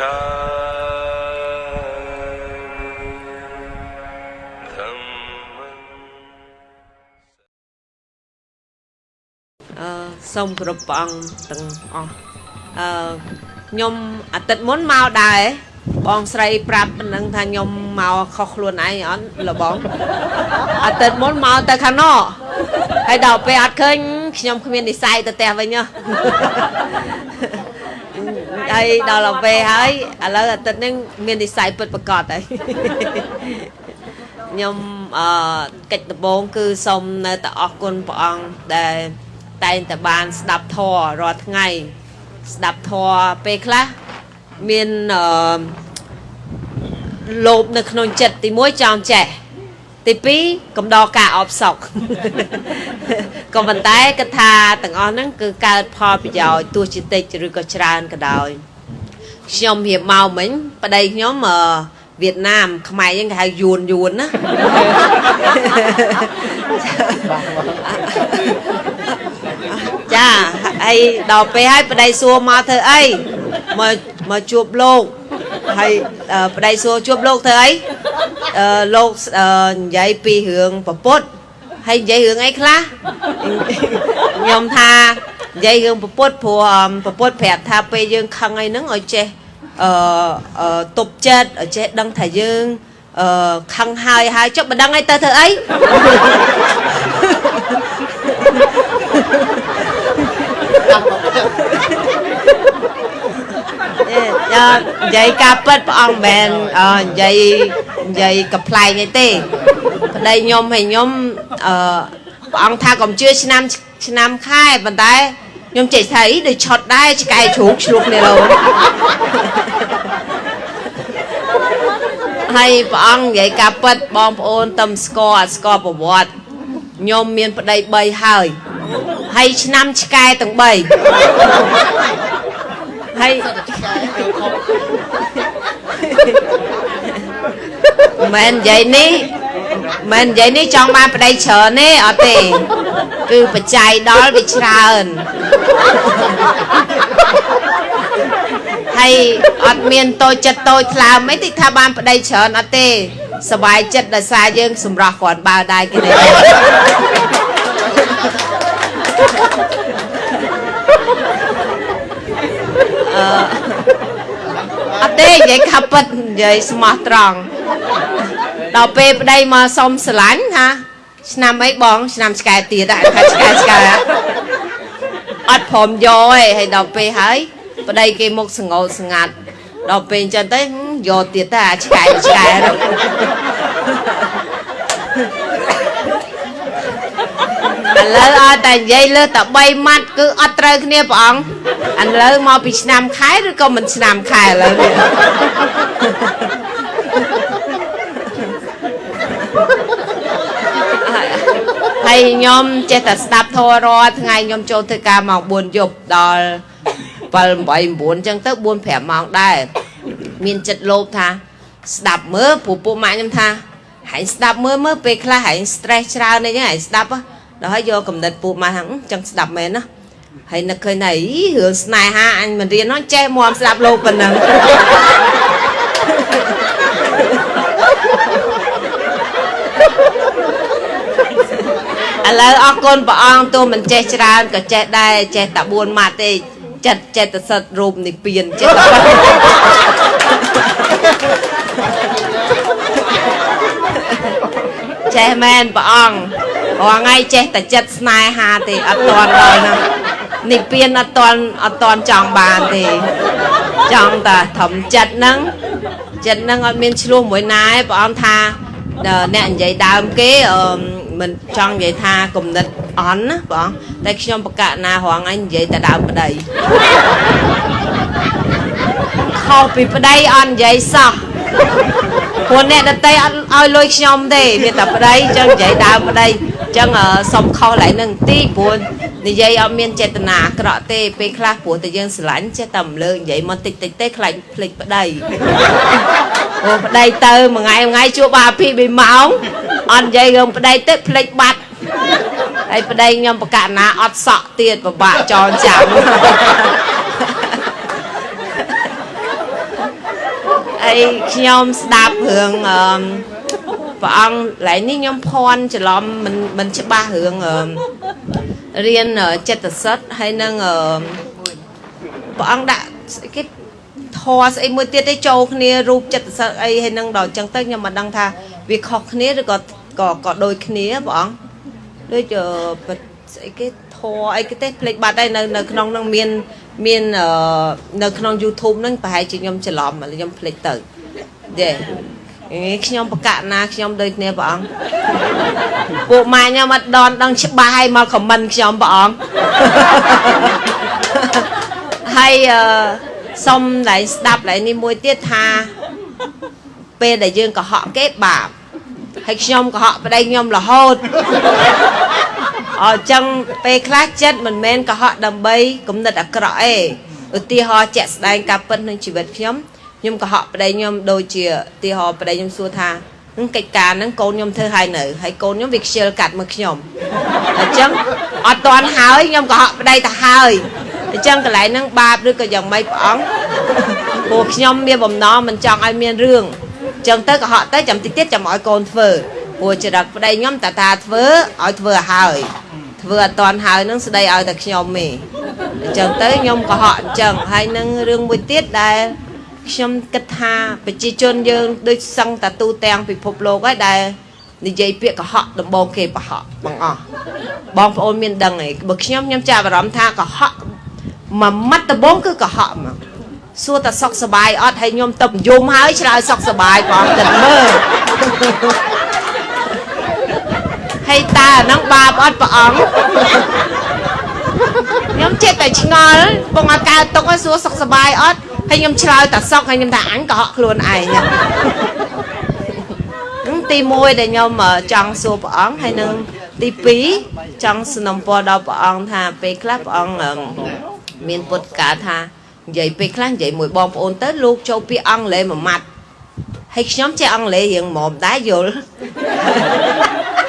អឺសូមគោរពព្រះអង្គទាំងអស់អឺខ្ញុំអាទិត្យមុនមកដែរបងស្រីប្រាប់ប៉ុណ្ណឹងថាខ្ញុំមកខុសខ្លួនឯងអត់លបងអាទិត្យមុនមកទៅខាងណោហើយដល់ពេលអត់ឃើញខ្ញុំគ្មាននិស័យទៅផ្ទះវិញហ៎ ហើយដល់ពេលហើយឥឡូវអាទិត្យនេះមាននិស័យពិតប្រកបហើយខ្ញុំអឺកិច្ចដំបូងគឺសូមនៅតែអរគុណព្រះអង្គដែលតែងតែបានស្ដាប់ធម៌រាល់ថ្ងៃស្ដាប់ធម៌ពេលខ្លះមានអឺលោភនៅក្នុងចិត្តទី1ចង់ចេះ ទី2កំដរការអបសក់ក៏ប៉ុន្តែគិតថាទាំងអស់ហ្នឹងគឺកើតផលប្រយោជន៍ទោះជាតិចឬក៏ច្រើនក៏ដោយខ្ញុំរៀបមកមិញប្តីខ្ញុំអឺវៀតណាមខ្មែរយើងគេហៅយួនយួនណាចាហើយដល់ពេលហើយប្តីសួរមកធ្វើអីមក មកជួបលោកហើយប្តីសួរជួបលោកធ្វើអីអឺលោកនិយាយពីរឿងប្រពុតហើយនិយាយរឿងអីខ្លះខ្ញុំថានិយាយរឿងប្រពុតព្រោះប្រពុតប្រាប់ថាពេលយើងខឹងអីហ្នឹងឲ្យចេះអឺទប់ចិត្តឲ្យចេះដឹងថាយើងអឺខឹងហើយហើយចុះមិនដឹងអីទៅធ្វើអីយ៉ា និយាយការពិតព្រះអង្គមិនមែននិយាយនិយាយកំ pl ែងអីទេប្តីខ្ញុំហើយខ្ញុំអឺព្រះអង្គថាកុំជឿឆ្នាំឆ្នាំខែប៉ុន្តែខ្ញុំចេះថាអីដូចឆត់ដែរឆ្កែជ្រូកឆ្លុះគ្នាលោហើយព្រះអង្គនិយាយការពិតបងប្អូនតឹមស្គាល់អត់ស្គាល់ប្រវត្តិខ្ញុំមានប្តី3ហើយហើយឆ្នាំឆ្កែទាំង3 ហើយមិននិយាយនេះមិននិយាយនេះចង់បានប្តីច្រើនទេអត់ទេគឺបច្ច័យដល់វាច្រើនហើយអត់មានតូចចិត្តតូចថ្លើមអីតិចថាបានប្តីច្រើនអត់ទេសบายចិត្តដោយសារយើងសម្រោះគ្រាន់បើដែរគេនេះ អឺអត់ទេនិយាយខាប់ពិតនិយាយស្មោះត្រង់ដល់ពេលប្តីមកសុំស្រឡាញ់ថាឆ្នាំអីបង ឆ្នាំឆ្កែទៀតថាឆ្កែឆ្កែអត់ព្រមយកទេហើយដល់ពេលហើយប្តីគេមុខសងោស្ងាត់ដល់ពេលអញ្ចឹងទៅយកទៀតទៅអាឆ្កែឆ្កែនោះឥឡូវអត់តែនិយាយលើតែ3ម៉ាត់គឺអត់ត្រូវគ្នាព្រះអង្គ ឥឡូវមកពីឆ្នាំខែឬក៏មិនឆ្នាំខែឥឡូវនេះហើយខ្ញុំចេះតែស្ដាប់ធម៌រាល់ថ្ងៃខ្ញុំចូលធ្វើការម៉ោង4យប់ដល់7 8 9អញ្ចឹងទៅ4 5ម៉ោងដែរមានចិត្តលោភថា ស្ដាប់មើលព្រោះពួកម៉ាក់ខ្ញុំថាហែងស្ដាប់មើលមើលពេលខ្លះហែង stress ច្រើនអីចឹងហែងស្ដាប់ដល់ហើយយកកំណត់ពួកម៉ាក់ថាចឹងស្ដាប់មែនណា ហើយនឹកឃើញថាអីរឿងស្នេហាអញមិនរៀននោះចេះមកស្ដាប់លោកប៉ុណ្ណឹងឥឡូវអរគុណព្រះអង្គទោះមិនចេះច្រើនក៏ចេះដែរចេះតែ4ម៉ាត់ទេចិត្តចេតសិទ្ធរូបនិព្វានចេតចេះមែនព្រះអង្គរាល់ថ្ងៃចេះតែចិត្តស្នេហាទេអត់ទាន់ដល់ណានិ ព្វានអត់ទាន់អត់ទាន់ចង់បានទេចង់តែធំចិត្តហ្នឹងចិត្តហ្នឹងអត់មានឆ្លោះមួយណាទេព្រះអង្គថាអ្នកនិយាយដើមគេអឺមិនចង់និយាយថាគំនិតអន់ណាបងតែខ្ញុំបកណារងឯងនិយាយតែដើមប្តីខុសពីប្តីអត់និយាយសោះ ព្រោះអ្នកដតីអត់ឲ្យលុយខ្ញុំទេមានតែប្តីអញ្ចឹងនិយាយដើមប្តីអញ្ចឹងសុំខុសឡើងនឹងទីព្រោះនិយាយអត់មានចេតនាអាក្រក់ទេពេលខ្លះព្រោះតែយើងស្រឡាញ់ចេះតែរំលើកនិយាយមកតិចតិចទេខ្លាចភ្លេចប្តីអូប្តីទៅមួយថ្ងៃមួយថ្ងៃជួបបាពី2ម៉ោងអត់និយាយរឿងប្តីទេភ្លេចបាត់ហើយប្តីខ្ញុំបកណាអត់សក់ទៀតពិបាកចងចាំ ខ្ញុំស្ដាប់រឿងអឺព្រះអង្គកន្លែងនេះខ្ញុំភ័ន្តច្រឡំមិនមិនច្បាស់រឿងអឺរៀនអឺចិត្តសិទ្ធហើយនឹងអឺព្រះអង្គដាក់ស្អីគេធေါ်ស្អីមួយទៀតទេចូលគ្នារូបចិត្តសិទ្ធអីហើយនឹងដល់អញ្ចឹងទៅខ្ញុំមិនដឹងថាវាខុសគ្នាឬក៏ក៏ក៏ដូចគ្នាព្រះអង្គដូចអឺស្អីគេ ធေါ်អីគេទេភ្លេចបាត់ហើយនៅនៅក្នុងនឹងមានមានអឺនៅក្នុង YouTube ហ្នឹងប្រហែលជាខ្ញុំច្រឡំខ្ញុំភ្លេចទៅយេអេខ្ញុំបកណាខ្ញុំដូចគ្នាព្រះអង្គពួកម៉ាខ្ញុំអត់ដនដឹងច្បាស់ឲ្យមកខមមិនខ្ញុំព្រះអង្គហើយអឺសុំតែស្ដាប់ lại នេះមួយទៀតថា ពេលដែលយើងកុហកគេបាបហើយខ្ញុំកុហកប្តីខ្ញុំរហូត អញ្ចឹងពេលខ្លះចិត្តមិនមែនកុហកដើម្បីគំនិតអាក្រក់ទេឧទាហរណ៍ជាក់ស្ដែងការពិតក្នុងជីវិតខ្ញុំខ្ញុំកុហកប្តីខ្ញុំដូចជាឧទាហរណ៍ប្តីខ្ញុំសួរថានឹងកិច្ចការហ្នឹងកូនខ្ញុំធ្វើឲ្យនៅហើយកូនខ្ញុំវាខ្ជិលកាត់មកខ្ញុំអញ្ចឹងអត់តាន់ហើយខ្ញុំកុហកប្តីទៅហើយអញ្ចឹងកន្លែងហ្នឹងបាបឬក៏យ៉ាងម៉េចព្រះអង្គព្រោះខ្ញុំមានបំណងមិនចង់ឲ្យមានរឿងអញ្ចឹងទៅកុហកទៅចាំតិចទៀតចាំឲ្យកូនធ្វើព្រោះចរិតប្តីខ្ញុំតាតាធ្វើឲ្យធ្វើឲ្យហើយ ធ្វើអត់តាន់ហើយនឹងស្ដីឲ្យតែខ្ញុំទេអញ្ចឹងទៅខ្ញុំកុហកអញ្ចឹងហើយនឹងរឿងមួយទៀតដែលខ្ញុំគិតថាប្រជាជនយើងដូចសឹងតាទូទាំងពិភពលោកហើយដែលនិយាយពាក្យកុហកដំបងគេប្រហកបងអស់បងប្អូនមានដឹងឯងបើខ្ញុំខ្ញុំចាប់អារម្មណ៍ថាកុហកមួយម៉ាត់ដំបងគឺកុហកមកសួរតែសុកសบายអត់ហើយខ្ញុំទៅយំហើយឆ្លើយសុកសบายបងគិតមើល ហើយតើអាហ្នឹងបាបអត់ព្រះអង្គខ្ញុំចិត្តតែឆ្ងល់បងអត់កើតទុកឲ្យសួរសុកសบายអត់ហើយខ្ញុំឆ្លើយតែសុកហើយខ្ញុំថាអញកុហកខ្លួនឯងហ្នឹងទី1ដែលខ្ញុំចង់សួរព្រះអង្គហើយនឹងទី2ចង់สนំពរដល់ព្រះអង្គថាពេលខ្លះព្រះអង្គមានពុតកាថានិយាយពេលខ្លះនិយាយមួយបងប្អូនទៅលោកចូលពាក្យអង់គ្លេសមួយម៉ាត់ហើយខ្ញុំចេះអង់គ្លេសរៀងមុំដែរយល់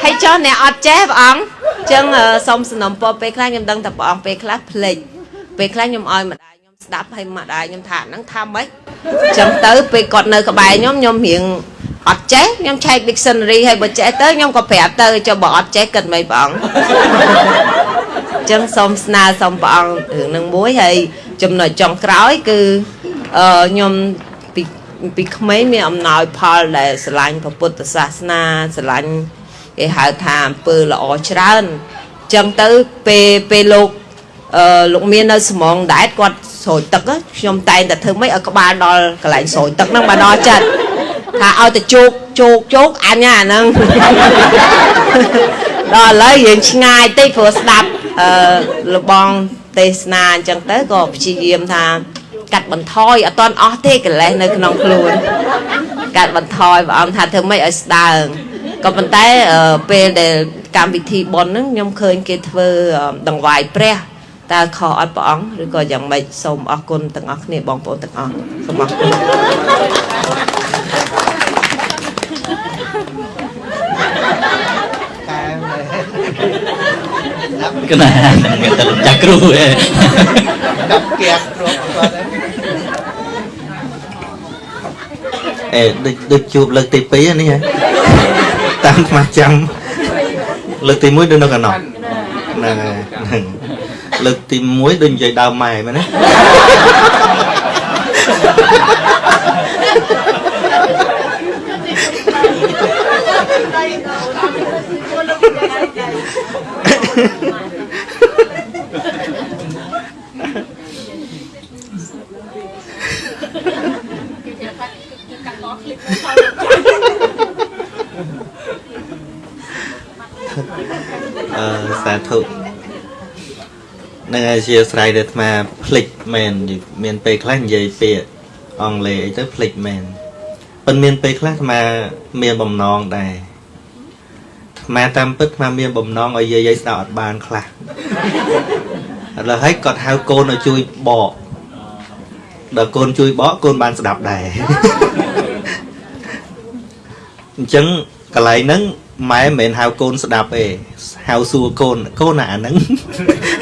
ហើយចុះអ្នកអត់ចេះព្រះអង្គអញ្ចឹងសូមสนំពរពេលខ្លះខ្ញុំដឹងតែព្រះអង្គពេលខ្លះភ្លេចពេលខ្លះខ្ញុំឲ្យម្ដាយខ្ញុំស្ដាប់ហើយម្ដាយខ្ញុំថាហ្នឹងថាម៉េចអញ្ចឹងទៅពេលគាត់នៅក្បែរខ្ញុំខ្ញុំរៀងអត់ចេះខ្ញុំឆែក dictionary ហើយបើចេះទៅខ្ញុំក៏ប្រាប់ទៅចុះបើអត់ចេះគិតមិនព្រះអង្គអញ្ចឹងសូមស្នើសូមព្រះអង្គរឿងនឹងមួយហើយចំណុចចុងក្រោយគឺអឺខ្ញុំពីពីក្មេងមានអំណោយផលដែលស្រឡាញ់ព្រះពុទ្ធសាសនាស្រឡាញ់ គេហៅថាអំពើល្អច្រើនអញ្ចឹងទៅពេលពេលលោកអឺលោកមាននៅស្មងដែតគាត់ស្រោចទឹកខ្ញុំតែងតែធ្វើម៉េចឲ្យក្បាលដល់កន្លែងស្រោចទឹកហ្នឹងមកដល់ចិត្តថាឲ្យទៅជោកជោកជោកអញអាហ្នឹងដល់ឥឡូវយើងឆ្ងាយតិចព្រោះស្ដាប់អឺលបងទេសនាអញ្ចឹងទៅក៏ព្យាយាមថា កាត់បន្ថយអត់តន់អស់ទេកិលេសនៅក្នុងខ្លួនកាត់បន្ថយព្រះអង្គថាធ្វើម៉េចឲ្យស្ដើង ក៏ប៉ុន្តែពេលដែលកម្មវិធីបុណ្យហ្នឹងខ្ញុំឃើញគេធ្វើដង្វាយព្រះតើខុសអត់ព្រះអង្គឬក៏យ៉ាងម៉េចសូមអរគុណទាំងអស់គ្នាបងប្អូនទាំងអស់សូមអរគុណកណាមានតែចាស់គ្រូឯងដាក់គៀកគ្រាប់គាត់អេដូចដូចជួបលើកទី2នេះហ៎ តាមខ្មាស់ចាំលើកទី1ដូចនៅកណ្ដោហ្នឹងហ្នឹងលើកទី1ដូចនិយាយដើមម៉ែមែនទេ អឺសាធុនឹងអធិស្ឋានដែលអាត្មាភ្លេចមែនមានពេលខ្លះនិយាយពាក្យអង់គ្លេសអីទៅភ្លេចមែនប៉ុន្តែមានពេលខ្លះអាត្មាមានបំណងដែរអាត្មាតាមពិតអាត្មាមានបំណងឲ្យយាយយាយស្ដាប់អត់បានខ្លះឥឡូវហើយគាត់ហៅកូនឲ្យជួយបកដល់កូនជួយបកកូនបានស្ដាប់ដែរអញ្ចឹងកន្លែងហ្នឹង ម៉ែមិនមែនហៅកូនស្ដាប់ទេហៅសួរកូនកូនអាហ្នឹង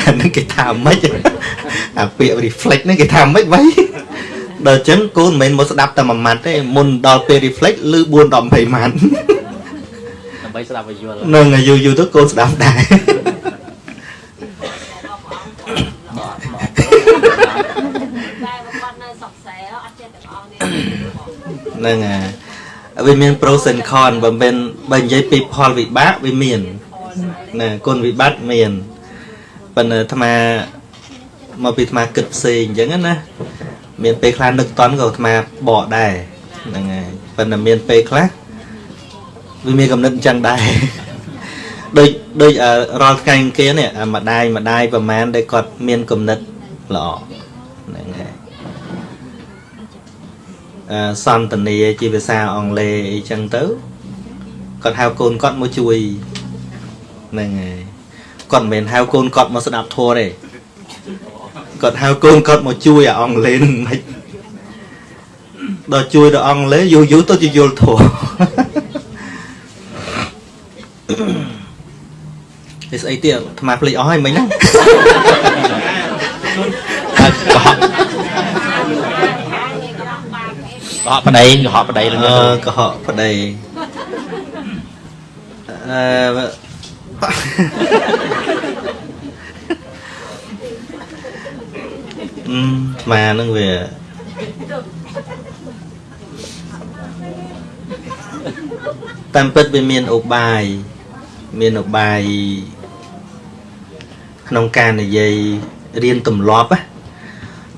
អាហ្នឹងគេថាម៉េចអាពាក្យ reflect ហ្នឹងគេថាម៉េចបៃដល់អញ្ចឹងកូនមិនមែនមកស្ដាប់តែមួយម៉ាត់ទេមុនដល់ពេល reflect ឬ4 10 20ម៉ាត់ដើម្បីស្ដាប់ឲ្យយល់នឹងឲ្យយូរយូរទៅកូនស្ដាប់ដែរតែគាត់នៅសុកសែអត់ចេះទាំងអស់នេះហ្នឹងហើយ វាមាន pros and con បើមិនបើនិយាយពីផលវិបាកវាមានណាគុណវិបត្តិមានប៉ុន្តែអាត្មាមកពីអាត្មាគិតផ្សេងអញ្ចឹងណាមានពេលខ្លះនឹកតន់ក៏អាត្មាបកដែរហ្នឹងហើយប៉ុន្តែមានពេលខ្លះវាមានកំណត់អញ្ចឹងដែរដូចដូចអឺរាល់ថ្ងៃអង្គារនេះអាម្ដាយម្ដាយប្រហែលដែលគាត់មានកំណត់ល្អហ្នឹងហើយអឺ សន្តានាជាភាសាអង់គ្លេសអីចឹងទៅគាត់ហៅកូនគាត់មកជួយហ្នឹងហើយគាត់មិនមែនហៅកូនគាត់មកស្ដាប់ធម៌ទេគាត់ហៅកូនគាត់មកជួយអាអង់គ្លេសហ្នឹងមិនដល់ជួយដល់អង់គ្លេសយូរយូរទៅជាយល់ធម៌វាស្អីទៀតអាត្មាភ្លេចអស់ហើយមិញហ្នឹង ហើយកុហកកុហកប្តីកុហកប្តីលងអឺកុហកប្តីអឺអឺស្មានឹងវាតាមពិតវាមានឧបាយមានឧបាយក្នុងការនិយាយរៀនទម្លាប់ណា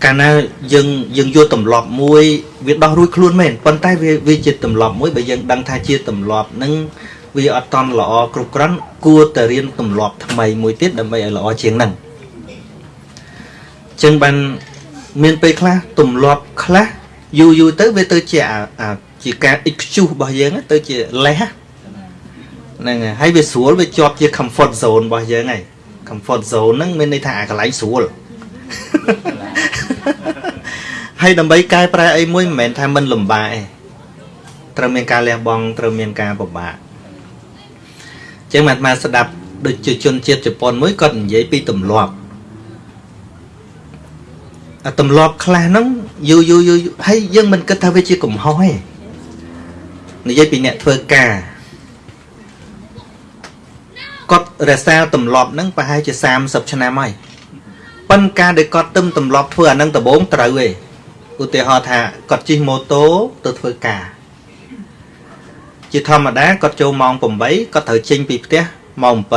កាលណាយើងយើងយកទម្លាប់មួយវាដោះរួចខ្លួនមែនប៉ុន្តែវាវាជាទម្លាប់មួយបើយើងដឹងថាជាទម្លាប់ហ្នឹងវាអត់តន់ល្អគ្រប់គ្រាន់គួរតែរៀនទម្លាប់ថ្មីមួយទៀតដើម្បីឲ្យល្អជាងហ្នឹងចឹងបានមានពេលខ្លះទម្លាប់ខ្លះយូរយូរទៅវាទៅជាអាអាជាការ excuse របស់យើងទៅជាលេសហ្នឹងហើយហើយវាស្រួលវាជាប់ជា comfort zone របស់យើងហើយ comfort zone ហ្នឹងមានន័យថាអាកន្លែងស្រួល ហើយដើម្បីកែប្រែអីមួយមិនមែនថាមិនលំបាកទេត្រូវមានការលះបង់ត្រូវមានការពិបាកអញ្ចឹងអាត្មាស្ដាប់ដូចជាជនជាតិជប៉ុនមួយគាត់និយាយពីទម្លាប់អាទម្លាប់ខ្លះហ្នឹងយូរយូរយូរយូរហើយយើងមិនគិតថាវាជាកំហុសទេនិយាយពីអ្នកធ្វើការគាត់រក្សាទម្លាប់ហ្នឹងប្រហែលជា30ឆ្នាំហើយ ប៉ុន្តែការដែលគាត់ទឹមទម្លាប់ធ្វើអានឹងដំបូងត្រូវឯងឧទាហរណ៍ថាគាត់ជិះម៉ូតូទៅធ្វើការជាធម្មតាគាត់ចូលម៉ោង8គាត់ត្រូវចេញពីផ្ទះម៉ោង7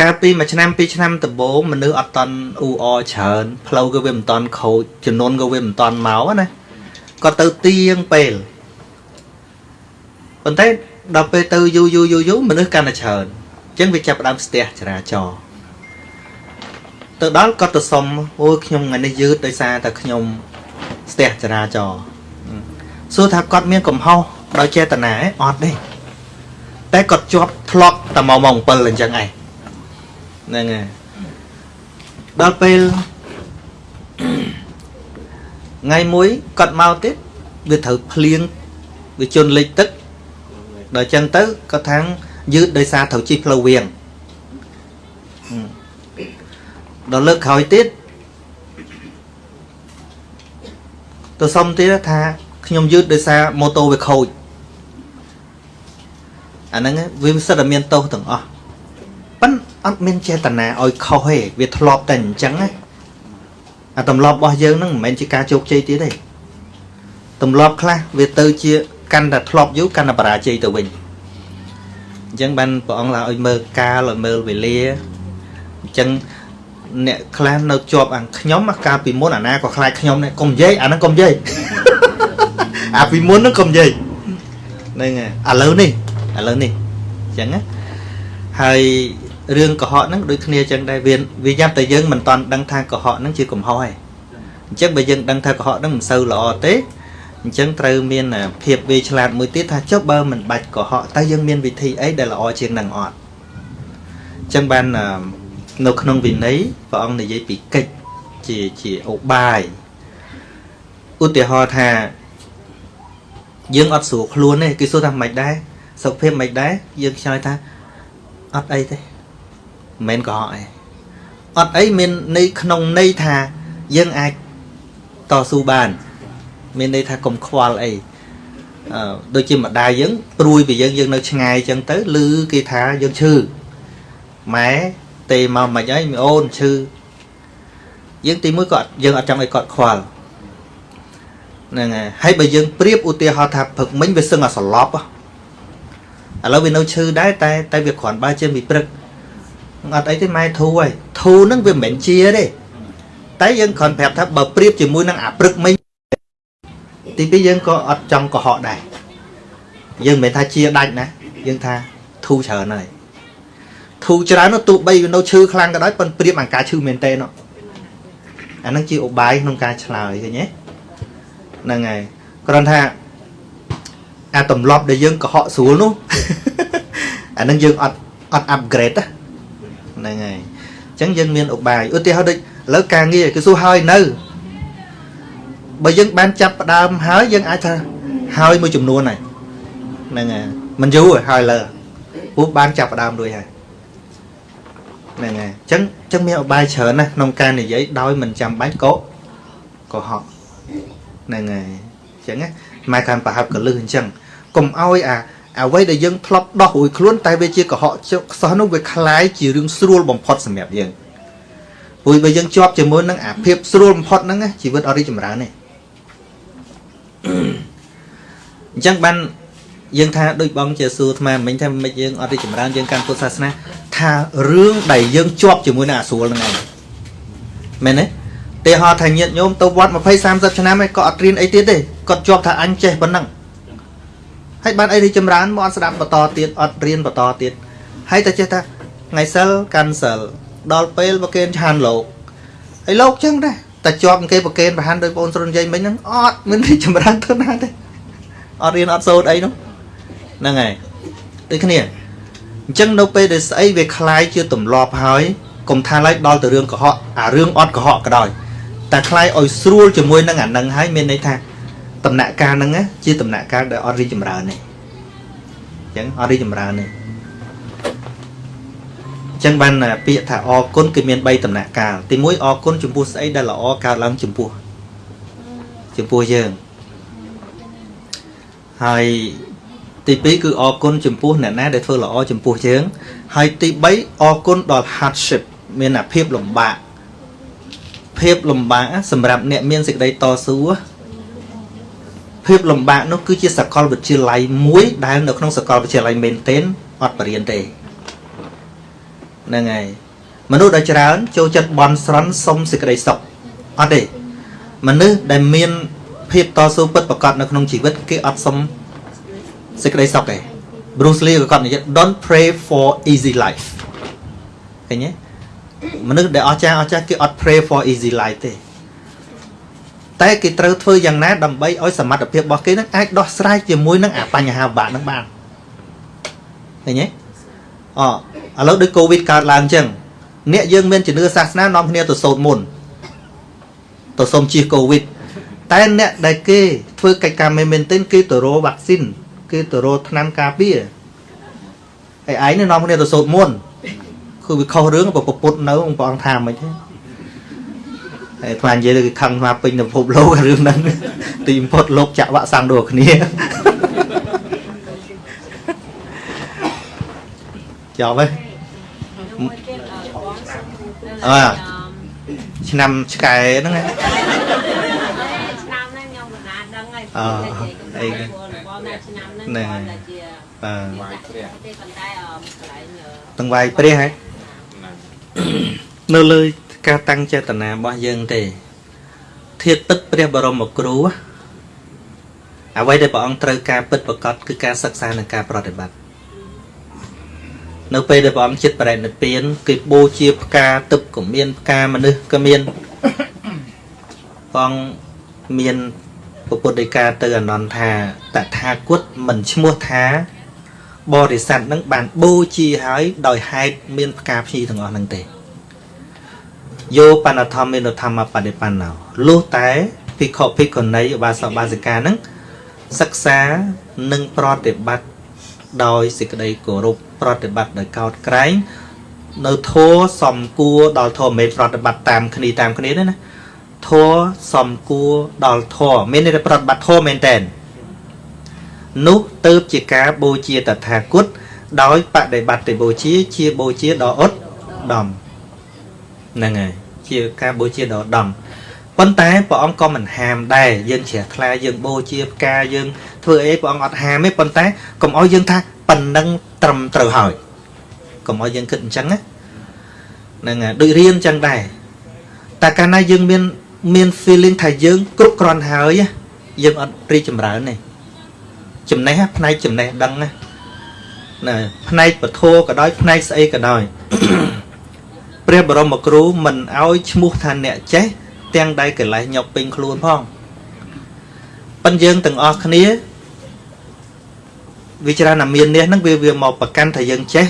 កាលពីមួយឆ្នាំពីរឆ្នាំដំបូងមនុស្សអត់តន់អ៊ូអច្រើនផ្លូវក៏វាមិនតន់ខូចចំនួនក៏វាមិនតន់មកណាគាត់ទៅទៀងពេលប៉ុន្តែដល់ពេលទៅយូរយូរយូរយូរមនុស្សកាន់តែច្រើនអញ្ចឹងវាចាប់ផ្ដើមស្ទះចរាចរណ៍ទៅដល់គាត់ទៅសុំអូយខ្ញុំថ្ងៃនេះយឺតដោយសារតែខ្ញុំស្ទះចរាចរណ៍សួរថាគាត់មានកំហុសដោយចេតនាឯងអត់ទេតែគាត់ជាប់ធ្លាប់តែមកម៉ោង7អញ្ចឹងឯងហ្នឹងហើយដល់ពេលថ្ងៃមួយគាត់មកទៀតវាត្រូវភ្លៀងវាជន់លិចទឹកដល់អញ្ចឹងទៅគាត់ថាង យឺតដោយសារត្រូវជិះផ្លូវវៀងដល់លើកក្រោយទៀតទៅសុំទៀតថាខ្ញុំយឺតដោយសារម៉ូតូវាខូចអាហ្នឹងវាសិតតែមានទោសទាំងអស់ប៉ិនអត់មានចេតនាឲ្យខុសទេវាធ្លាប់តែអញ្ចឹងណាអាទម្លាប់របស់យើងហ្នឹងមិនមែនជាការជោគជ័យទៀតទេទម្លាប់ខ្លះវាទៅជាកាន់តែធ្លាប់យូរកាន់តែបរាជ័យទៅវិញ អញ្ចឹងបានព្រះអង្គឡាឲ្យមើលកាលឲ្យមើលវេលាអញ្ចឹងអ្នកខ្លះនៅជាប់អាខ្ញុំកាលពីមុនអាណាក៏ខ្លាចខ្ញុំដែរកុំនិយាយអាហ្នឹងកុំនិយាយអាពីមុនហ្នឹងកុំនិយាយហ្នឹងហើយឥឡូវនេះឥឡូវនេះអញ្ចឹងណាហើយរឿងកុហកហ្នឹងដូចគ្នាអញ្ចឹងដែរវាវាយ៉ាប់តែយើងមិនតាន់ដឹងថាកុហកហ្នឹងជាកំហុសឯងអញ្ចឹងបើយើងដឹងថាកុហកហ្នឹងមិនសូវល្អទេ អញ្ចឹងត្រូវមានភាពវាឆ្លាតមួយទៀតថាចុះបើមិនបាច់កុហកតើយើងមានវិធីអីដែលល្អជាងនឹងអត់អញ្ចឹងបាននៅក្នុងវិន័យព្រះអង្គនិយាយពីកិច្ចជាជាឧបាយឧទាហរណ៍ថាយើងអត់ស្រួលខ្លួនទេគេសួរថាមិនដែរសុខភាពមិនដែរយើងឆ្លើយថាអត់អីទេមិនមែនកុហកអីអត់អីមានន័យក្នុងន័យថាយើងអាចតស៊ូបាន មានន័យថាកុំខ្វល់អីអឺដូចជាម្ដាយយើងព្រួយពីយើងយើងនៅឆ្ងាយអញ្ចឹងទៅឮគេថាយើងឈឺម៉ែទេមកមិនអីមីអូនឈឺយើងទីមួយក៏អត់យើងអត់ចង់ឲ្យគាត់ខ្វល់ហ្នឹងហើយហើយបើយើងប្រៀបឧទាហរណ៍ថាព្រឹកមិញវាសឹងអាសន្លប់ហ៎ឥឡូវវានៅឈឺដែរតែតែវាគ្រាន់បើជាពីព្រឹកអត់អីទេម៉ែធូរហើយធូរហ្នឹងវាមិនមែនជាទេតែយើងគ្រាន់ប្រាប់ថាបើប្រៀបជាមួយនឹងអាព្រឹកមិញ ទីពីរយើងក៏អត់ចង់កុហកដែរយើងមិនមែនថាជាដាច់ណាយើងថាធូរច្រើនហើយធូរច្រើននោះទោះបីវានៅឈឺខ្លាំងក៏ដោយប៉ុន្តែប្រៀបអាការឈឺមែនតើនោះអាហ្នឹងជាឧបាយក្នុងការឆ្លើយឃើញទេហ្នឹងហើយគ្រាន់ថាអាទម្លាប់ដែលយើងកុហកស្រួលនោះអាហ្នឹងយើងអត់អត់ upgrade ហ្នឹងហើយអញ្ចឹងយើងមានឧបាយឧទាហរណ៍ដូចឥឡូវការងារគឺសួរហើយនៅ បើយើងបានចាប់ផ្ដើមហើយយើងអាចថាហើយមួយចំនួនហើយហ្នឹងហើយមិនយូរទេហើយលើព្រោះបានចាប់ផ្ដើមរួចហើយហ្នឹងហើយអញ្ចឹងអញ្ចឹងមានឧបាយច្រើនណាស់ក្នុងការនិយាយដោយមិនចាំបាច់កុកុហកហ្នឹងហើយអញ្ចឹងណាម៉ែខានប្រហែលកលឹះអញ្ចឹងកុំឲ្យអាអ្វីដែលយើងធ្លាប់ដោះរួចខ្លួនតែវាជាកុហកចុកខ្សោះនោះវាคล้ายជារឿងស្រួលបំផុតសម្រាប់យើងព្រោះបើយើងជាប់ជាមួយនឹងអាភាពស្រួលបំផុតហ្នឹងណាជីវិតអត់រីកចម្រើនទេ អញ្ចឹងបានយើងថាដូចបងជាសួរអាត្មាមិញថាមិនយើងអត់រីកចម្រើនយើងកាន់ពុទ្ធសាសនាថារឿងដែលយើងជាប់ជាមួយនឹងអាស្រួលហ្នឹងឯងមែនទេទេហោថាញាតញោមទៅវត្ត20 30ឆ្នាំឯងក៏អត់រៀនអីទៀតទេគាត់ជាប់ថាអញចេះប៉ុណ្ណឹងហើយបានអីរីកចម្រើនមកអត់ស្ដាប់បន្តទៀតអត់រៀនបន្តទៀតហើយតែចេះថាថ្ងៃសិលកាន់សិលដល់ពេលប្រគេនឆានលោកហើយលោកចឹងដែរ តែជាប់គេប្រគេនប្រហានដោយបងស្រុនយាយមិញហ្នឹងអត់មានរីកចម្រើនទៅណាទេអត់រៀនអត់សូត្រអីនោះហ្នឹងហើយដូចគ្នាអញ្ចឹងនៅពេលដែលស្អីវាคล้ายជាទម្លាប់ហើយកុំថាឡើយដល់ទៅរឿងកុហកអារឿងអត់កុហកក៏ដោយតែคล้ายឲ្យស្រួលជាមួយនឹងអានឹងហើយមានន័យថាដំណាក់កាលហ្នឹងណាជាដំណាក់កាលដែលអត់រីកចម្រើនទេអញ្ចឹងអត់រីកចម្រើនទេអញ្ ចឹងបានពាក្យថាអរគុណគឺមាន3ដំណាក់កាលទី1អរគុណចំពោះស្អីដែលល្អកើតឡើងចំពោះចំពោះយើងហើយទី2គឺអរគុណចំពោះអ្នកណាដែលធ្វើល្អចំពោះយើងហើយទី3អរគុណដល់ hardship មានអាភាពលំបាកភាពលំបាកសម្រាប់អ្នកមានសេចក្តីតស៊ូភាពលំបាកនោះគឺជាសកលវិទ្យាល័យមួយដែលនៅក្នុងសកលវិទ្យាល័យមែនទែនអត់បរៀនទេ ហ្នឹងហើយមនុស្សដែលច្រើន ចូលចិត្តបន់ស្រន់សុំសេចក្តីសុខអត់ទេមនុស្សដែលមាន ភាពតស៊ូពិតប្រកបនៅក្នុងជីវិតគេអត់សុំសេចក្តីសុខទេ Bruce Lee ក៏គាត់និយាយ don't pray for easy life ឃើញទេមនុស្សដែលអស្ចារ្យអស្ចារ្យគេអត់ pray for easy life ទេតែគេត្រូវធ្វើយ៉ាងណាដើម្បីឲ្យសមត្ថភាពរបស់គេនឹងអាចដោះស្រាយជាមួយនឹងអាបញ្ហាបាក់នឹងបានឃើញទេអ ឥឡូវដូចកូវីដកើតឡើងអញ្ចឹងអ្នកយើងមានជំនឿសាសនានាំគ្នាទៅសូត្រមុនទៅសុំជៀសកូវីដតែអ្នកដែលគេធ្វើកិច្ចការមែនមែនទែនគេទៅរកវ៉ាក់ស៊ីនគេទៅរកថ្នាំការពារហើយឯងនេះនាំគ្នាទៅសូត្រមុនគឺវាខុសរឿងប្រពុតនៅព្រះអង្គថាមិនទេហើយថ្មនិយាយទៅគេខឹងថ្មពេញនៅពិភពលោករឿងហ្នឹងទីបំផុតលោកចាក់វ៉ាក់សាំងដូចគ្នា ចប់ហើយមួយទៀតអឺបងអើឆ្នាំឆ្កែហ្នឹងណាឆ្នាំហ្នឹងខ្ញុំមិនណាដឹងហើយអឺអីអីបងណាឆ្នាំហ្នឹងហ្នឹងបងហើយតែជាបាទវាដាក់ទេប៉ុន្តែអឺកន្លែងអឺទាំងវាយព្រះហ៎នៅលើការតាំងចេតនារបស់យើងទេធាតទឹកព្រះបរមគ្រូអ្វីដែលព្រះអង្គត្រូវការពិតប្រកបគឺការសិក្សានិងការប្រតិបត្តិ នៅពេលដែលព្រះអង្គចិត្តបរិនិព្វានគេបូជាផ្កាទឹកក៏មានផ្កាមនុស្សក៏មានព្រះអង្គមានពុទ្ធដីកាទៅអនន្តថាតថាគតមិនឈ្មោះថា បរិស័ទនឹងបានបូជាហើយដោយហេតុមានផ្កាភ្ញីទាំងអស់ហ្នឹងទេយោបណ្ណធម្មមេនធម្មបដិបណ្ណោលុះតែភិក្ខុភិក្ខុនីឧបាសកបាសិកាហ្នឹងសិក្សានិងប្រតិបត្តិដោយសេចក្តីគោរព ប្រតិបត្តិដោយកោតក្រែងនៅធัวសំគួរដល់ធម៌មិនប្រតិបត្តិតាមគ្នាតាមគ្នាទេណា ធัวសំគួរដល់ធัวមានន័យថាប្រតិបត្តិធัวមែនតែននោះទៅជាការបូជាតថាគតដោយបដិបត្តិបូជាជាបូជាដ៏ឧត្តមហ្នឹងហើយជាការបូជាដ៏ឧត្តមប៉ុន្តែព្រះអង្គក៏មិនហាមដែរយើងជ្រះថ្លាយើងបូជាផ្កាយើងធ្វើអីព្រះអង្គអត់ហាមទេប៉ុន្តែកុំឲ្យយើងថា ប៉ុណ្ណឹងត្រឹមត្រូវហើយកុំឲ្យយើងគិតអញ្ចឹងណាហ្នឹងហើយដូចរៀនអញ្ចឹងដែរតែកាលណាយើងមានមាន feeling ថាយើងគ្រប់គ្រាន់ហើយណាយើងអត់រីកចម្រើនទេចំណេះណាផ្នែកចំណេះដឹងណាណាផ្នែកពធក៏ដោយផ្នែកស្អីក៏ដោយព្រះបរមគ្រូមិនឲ្យឈ្មោះថាអ្នកចេះទាំងដែលកិលេសញប់ពេញខ្លួនផងប៉ិនយើងទាំងអស់គ្នា វិចារណាមាននេះហ្នឹងវាវាមកប្រកាន់ថាយើងចេះ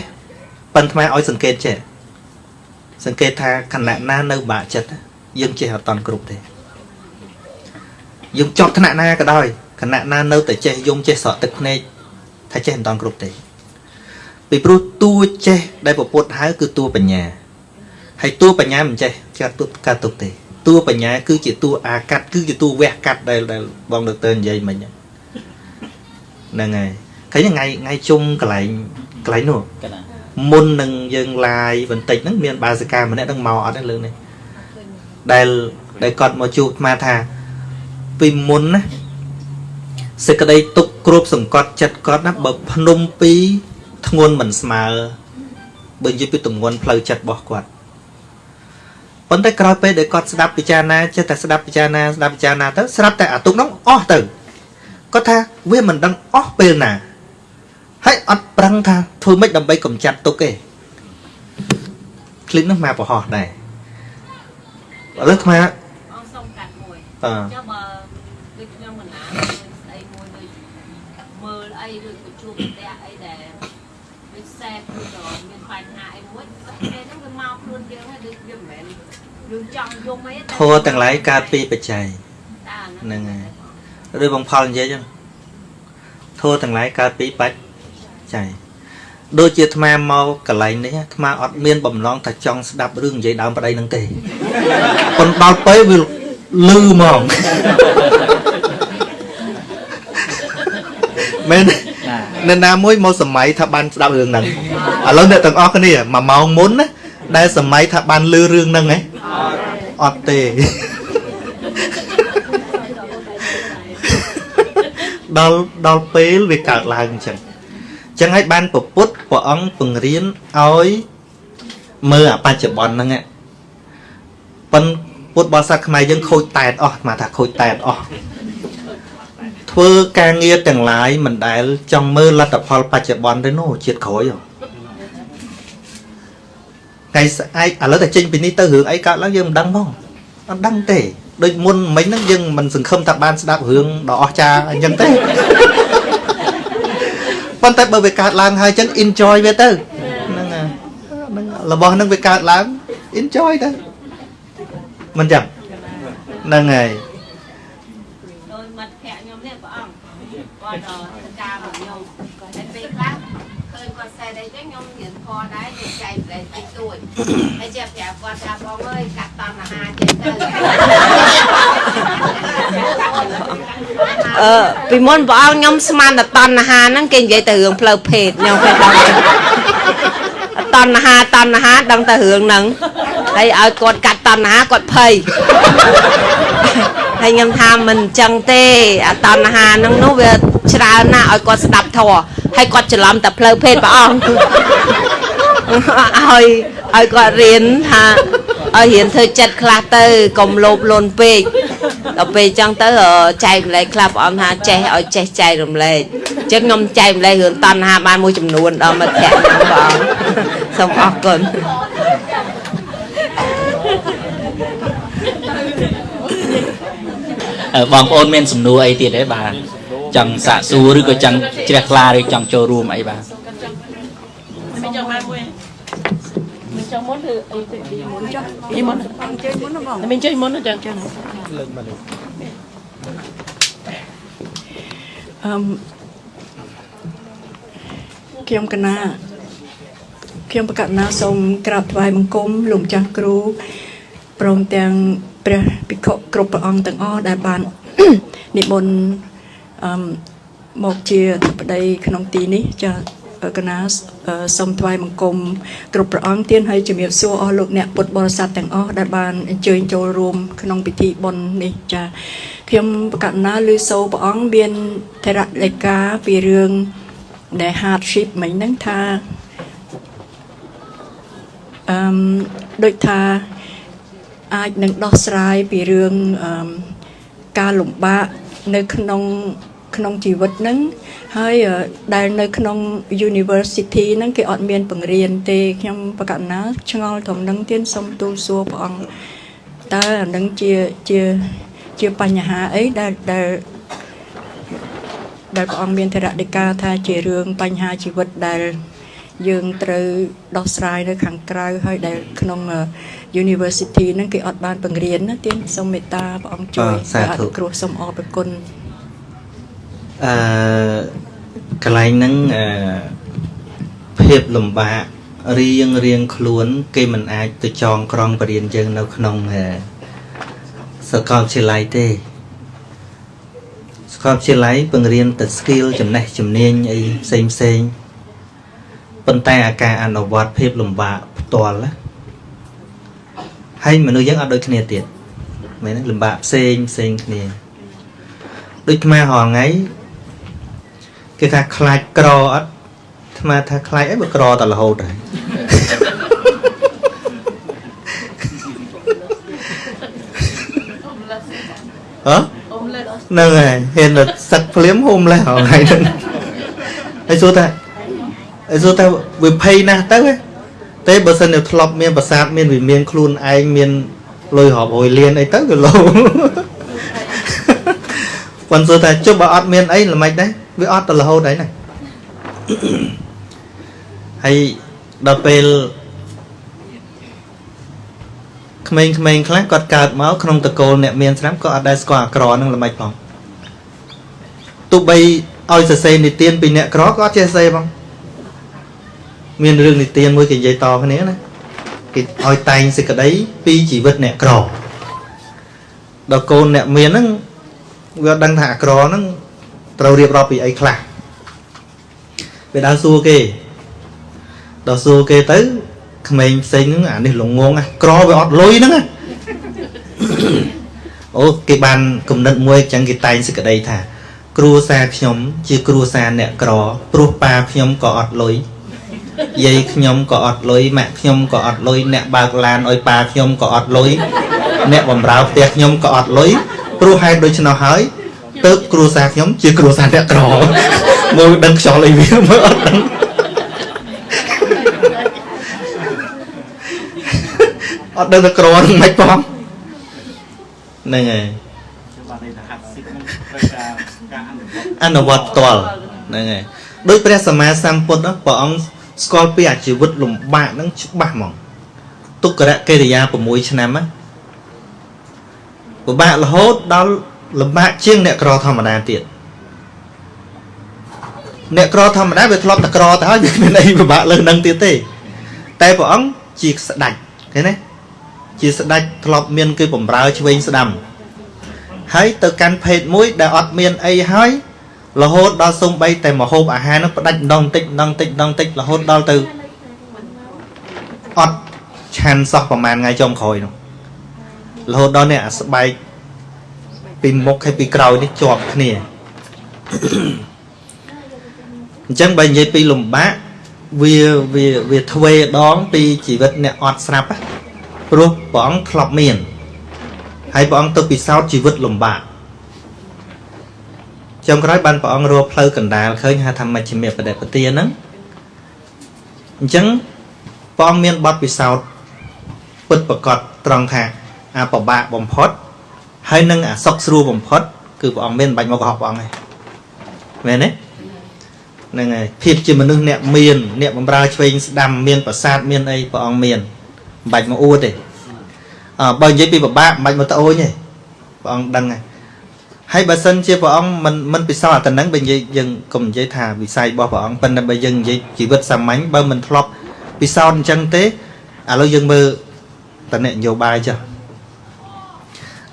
ប៉ិនថ្មឲ្យសង្កេតចេះសង្កេតថាខណៈណានៅបាក់ចិត្តយើងចេះអត់តន់គ្រប់ទេយើងចប់ថ្នាក់ណាក៏ដោយខណៈណានៅតែចេះយំចេះស្រក់ទឹកភ្នែកថាចេះមិនតន់គ្រប់ទេពីព្រោះតួចេះដែលពពុទ្ធហៅគឺតួបញ្ញាហើយតួបញ្ញាមិនចេះចាត់ទុកកាត់ទុកទេតួបញ្ញាគឺជាតួអាកាត់គឺជាតួវះកាត់ដែលដែលបងដុកទ័រនិយាយមិញហ្នឹងហើយ ឃើញថ្ងៃថ្ងៃជុំកន្លែងកន្លែងនោះកណាមុននឹងយើងឡាយបន្តិចហ្នឹងមានបាសិកាម្នាក់ហ្នឹងមកអត់ទេលើនេះដែលដែលគាត់មកជួបអាត្មាថាពីមុនណាសេចក្តីទុកគ្រប់សង្កត់ចិត្តគាត់ណាបើភ្នំពីរធ្ងន់មិនស្មើបើនិយាយពីទម្ងន់ផ្លូវចិត្តរបស់គាត់ប៉ុន្តែក្រោយពេលដែលគាត់ស្ដាប់ពិចារណាចេះតែស្ដាប់ពិចារណាស្ដាប់ពិចារណាទៅស្រាប់តែអាទុកហ្នឹងអស់ទៅគាត់ថាវាមិនដឹងអស់ពេលណា ហើយអត់ប្រឹងថាធ្វើម៉េចដើម្បីកម្ចាត់ទុកទេឃ្លីននោះមកប្រហោះដែរឥឡូវខ្មែរអងសុំកាត់មួយចុះបើដូចខ្ញុំកណ្ដាលស្អីមួយដូចមើលអីឬក៏ជួបផ្ទះអីដែលដូចសែគឺក៏មានបញ្ហាអីមួយពេលហ្នឹងវាមកខ្លួនយើងហើយដូចវាមិនមែនយើងចង់យកអីធัวទាំងឡាយកើតពីបច្ច័យហ្នឹងហើយឬបងផលនិយាយចឹងធัวទាំងឡាយកើតពីបច្ច យដូចជាអាត្មាមកកន្លែងនេះអាត្មាអត់មានបំណងថាចង់ស្ដាប់រឿងនិយាយដើមប្តីនឹងទេប៉ុន្តែដល់ពេលវាលឺហ្មងមែនណានៅណាមួយមកសម័យថាបានស្ដាប់រឿងហ្នឹងឥឡូវអ្នកទាំងអស់គ្នាមួយម៉ោងមុនណាដែលសម័យថាបានលឺរឿងហ្នឹងហ៎អត់ទេដល់ដល់ពេលវាកើតឡើងអញ្ចឹងអញ្ចឹងហើយបានពពុទ្ធព្រះអង្គពង្រៀនឲ្យមើលអាបច្ចុប្បន្នហ្នឹងប៉ុនពុទ្ធបរិស័ទខ្មែរយើងខូចតែតអស់មកថាខូចតែតអស់ធ្វើការងារទាំងឡាយមិនដែល ចង់មើលលទ្ធផលបច្ចុប្បន្នទេនោះជាតិក្រោយហ៎ថ្ងៃស្អែកឥឡូវតែចេញពីនេះទៅរឿងអីកើតឡើងយើងមិនដឹងផងអត់ដឹងទេដូចមុនមិញហ្នឹងយើងមិនសង្ឃឹមថាបានស្ដាប់រឿងដ៏អស្ចារ្យអញ្ចឹងទេ ប៉ុន្តែបើវាកើតឡើងហើយអញ្ចឹង enjoy វាទៅហ្នឹងហើយហ្នឹងរបស់ហ្នឹងវាកើតឡើង enjoy ទៅមិនចឹងហ្នឹងហើយដោយមិត្តភក្តិខ្ញុំនេះព្រះអង្គគាត់ដល់ការរបស់ខ្ញុំតែពេលខ្លះ ឃើញគាត់សែតអីចឹងខ្ញុំរៀនធម៌ដែរខ្ញុំចែកប្រែតិចតួចហើយជាប្រាប់គាត់ថាបងអើយកាត់តណ្ហាចេះទៅអឺពីមុនព្រះអង្គខ្ញុំស្មានតែតណ្ហាហ្នឹងគេនិយាយតែរឿងផ្លូវភេទខ្ញុំគេដឹងតណ្ហាតណ្ហាដឹងតែរឿងហ្នឹងហើយឲ្យគាត់កាត់តណ្ហាគាត់ភ័យហើយខ្ញុំថាមិនអញ្ចឹងទេអាតណ្ហាហ្នឹងនោះវាច្រើនណាស់ឲ្យគាត់ស្ដាប់ធម៌ ហើយគាត់ច្រឡំតែផ្លូវភេទព្រះអង្គឲ្យឲ្យគាត់រៀនថាឲ្យរៀនធ្វើចិត្តខ្លះទៅកុំលោភលន់ពេកដល់ពេលអញ្ចឹងទៅអឺចែករំលែកខ្លះព្រះអង្គថាចេះឲ្យចេះចែករំលែកអញ្ចឹងខ្ញុំចែករំលែករឿងតណ្ហាបានមួយចំនួនដល់មិត្តភក្តិខ្ញុំព្រះអង្គសូមអរគុណអឺបងប្អូនមានសំណួរអីទៀតទេបាទ ចង់សាកសួរឬក៏ចង់ជ្រះថ្លាឬចង់ចូលរួមអីបាទមិនចង់បានមួយមិនចង់មុនឬអីទៅទីមុនចុះទីមុនចេញមុនបងមិនចេញមុនចឹងចឹងអឺមខ្ញុំកណាខ្ញុំប្រកាសណាសូមក្រាបថ្វាយបង្គំលោកម្ចាស់គ្រូព្រមទាំងព្រះភិក្ខុគ្រប់ព្រះអង្គទាំងអស់ដែលបាននិមន្ត អឺមកជាអធិបតីក្នុងទីនេះចាកណាអឺសូមថ្វាយបង្គំគ្រប់ព្រះអង្គទានហើយជំរាបសួរអស់លោកអ្នកពុទ្ធបរិស័ទទាំងអស់ដែលបានអញ្ជើញចូលរួមក្នុងពិធីបុណ្យនេះចាខ្ញុំប្រកាសណាឮសូរព្រះអង្គមានធរលេខាពីរឿងដែល hardship មិញហ្នឹងថាអឺមដូចថាអាចនឹងដោះស្រាយពីរឿងអឺមការលំបាក នៅក្នុងក្នុងជីវិតហ្នឹងហើយអឺដែលនៅក្នុង university ហ្នឹងគេអត់មានបង្រៀនទេខ្ញុំប្រកាសណាឆ្ងល់ត្រឹមហ្នឹងទៀតសូមទូលសួរព្រះអង្គតើអានឹងជាជាជាបញ្ហាអីដែលដែលដែលព្រះអង្គមានធរណីកាថាជារឿងបញ្ហាជីវិតដែលយើងត្រូវដោះស្រាយនៅខាងក្រៅហើយដែលក្នុងអឺ university ហ្នឹងគេអត់បានបង្រៀនណាទៀតសូមមេត្តាព្រះអង្គជួយអ่าសាធុអនុគ្រោះសូមអរព្រគុណអឺកន្លែងហ្នឹងអឺភាពលំបាករៀងរៀងខ្លួន គេមិនអាចទៅចងក្រងបរៀនយើងនៅក្នុងអឺសាកលវិទ្យាល័យទេសាកលវិទ្យាល័យបង្រៀនតែ skill ចំណេះជំនាញអីផ្សេងផ្សេងប៉ុន្តែអាការអនុវត្តភាពលំបាកផ្ទាល់ណា ហើយមនុស្សយើងអត់ដូចគ្នាទៀតមែនទេលំបាកផ្សេងផ្សេងគ្នាដូចខ្មែររហងៃគេថាខ្លាចក្រអត់អាត្មាថាខ្លាចអីបើក្រតែរហូតហើយហ៎ហ្នឹងហើយហ៊ានតែសឹកភ្លាមហូមលេះរហងៃហ្នឹងហើយសួរថាហើយសួរថាវាភ័យណាស់ទៅហ៎ ទេបើសិនជាធ្លាប់មានប្រាសាទមានវិមានខ្លួនឯងមានលុយរាប់រយលានអីទៅវាលោប៉ុន្តែសួរថាជប់បើអត់មានអីល្មិចដែរវាអត់ទៅរហូតហើយណាហើយដល់ពេលក្មេងៗខ្លះគាត់កើតមកក្នុងតកូលអ្នកមានស្រាប់ក៏អត់ដែលស្គាល់អាក្រនឹងល្មិចផងទោះបីឲ្យសរសេរនិទានពីអ្នកក្រក៏អត់ចេះសរសេរផង មានរឿងនិទានមួយគេនិយាយតគ្នាណាគេឲ្យតែងសេចក្តីពីជីវិតអ្នកក្រដល់កូនអ្នកមានហ្នឹងវាអត់ដឹងថាអាក្រហ្នឹងត្រូវរៀបរាប់ពីអីខ្លះវាដើរសួរគេដល់សួរគេទៅក្មេងផ្សេងហ្នឹងអានេះល្ងងណាក្រវាអត់លុយហ្នឹងណាអូគេបានគំនិតមួយចឹងគេតែងសេចក្តីថា គ្រួសារខ្ញុំ ជាគ្រួសារអ្នកក្រ ព្រោះប៉ាខ្ញុំក៏អត់លុយ យាយខ្ញុំក៏អត់លុយម៉ាក់ខ្ញុំក៏អត់លុយអ្នកបើកឡានឲ្យប៉ាខ្ញុំក៏អត់លុយអ្នកបំរើផ្ទះខ្ញុំក៏អត់លុយព្រោះហេតុដូច្នោះហើយទើបគ្រួសារខ្ញុំជាគ្រួសារអ្នកក្រមើលដឹងខ្យល់អីវាមើលអត់ដឹងអត់ដឹងតែក្រនឹងមិនផងហ្នឹងហើយអនុវត្តផ្ទាល់ហ្នឹងហើយដោយព្រះសម្មាសម្ពុទ្ធហ្នឹងព្រះអង្គ ស្គាល់ពីអាជីវិតលំបាកហ្នឹងច្បាស់ហ្មងទុក្ករកិរិយា6ឆ្នាំណាពិបាករហូតដល់លំបាកជាងអ្នកក្រធម្មតាទៀតអ្នកក្រធម្មតាវាធ្លាប់តែក្រទៅហើយវាគ្មានអីពិបាកលើសនឹងទៀតទេ តែព្រះអង្គជាស្ដេចឃើញទេជាស្ដេចធ្លាប់មានគេបំរើឆ្វេងស្ដាំហើយទៅកាន់ភេទមួយដែលអត់មានអីហើយ រហូតដល់សំបីតែមហូបអាហារនឹងផ្ដាច់ដងតិចម្ដងតិចម្ដងតិចរហូតដល់ទៅអត់ឆានសោះប្រហែលថ្ងៃចុងក្រោយនោះរហូតដល់នេះអាស្បែកពីមុខហើយពីក្រោយនេះជាប់គ្នាអញ្ចឹងបើនិយាយពីលំបាកវាវាវាទ្វេដងពីជីវិតអ្នកអត់ស្រាប់ណាព្រោះព្រះអង្គធ្លាប់មានហើយព្រះអង្គទៅពិសោធន៍ជីវិតលំបាក ចុងក្រោយបានព្រះអង្គរកផ្លូវកណ្ដាលឃើញហៅថាមជ្ឈិមបដិបទាហ្នឹងអញ្ចឹងព្រះអង្គមានបទពិសោធន៍ពិតប្រកបត្រង់ថាអាប្របាកបំផុត ហើយនឹងអាសុខស្រួលបំផុត គឺព្រះអង្គមានមិនបាច់មកកុហកព្រះអង្គទេមែនទេហ្នឹងហើយភាពជាមនុស្សអ្នកមានអ្នកបំរើឆ្វេងស្ដាំមានប្រាសាទមានអីព្រះអង្គមានមិនបាច់មកអួតទេអើបើនិយាយពីប្របាកមិនបាច់មកត្អូញទេព្រះអង្គដឹងហើយ ហើយបើសិនជាព្រះអង្គមិនមិនពិសោធន៍អាទៅនឹងបើនិយាយយើងកុំនិយាយថាវិស័យរបស់ព្រះអង្គប៉ុន្តែបើយើងនិយាយជីវិតសាមញ្ញបើមិនធ្លាប់ពិសោធន៍អញ្ចឹងទេឥឡូវយើងមើលតអ្នកនយោបាយចុះ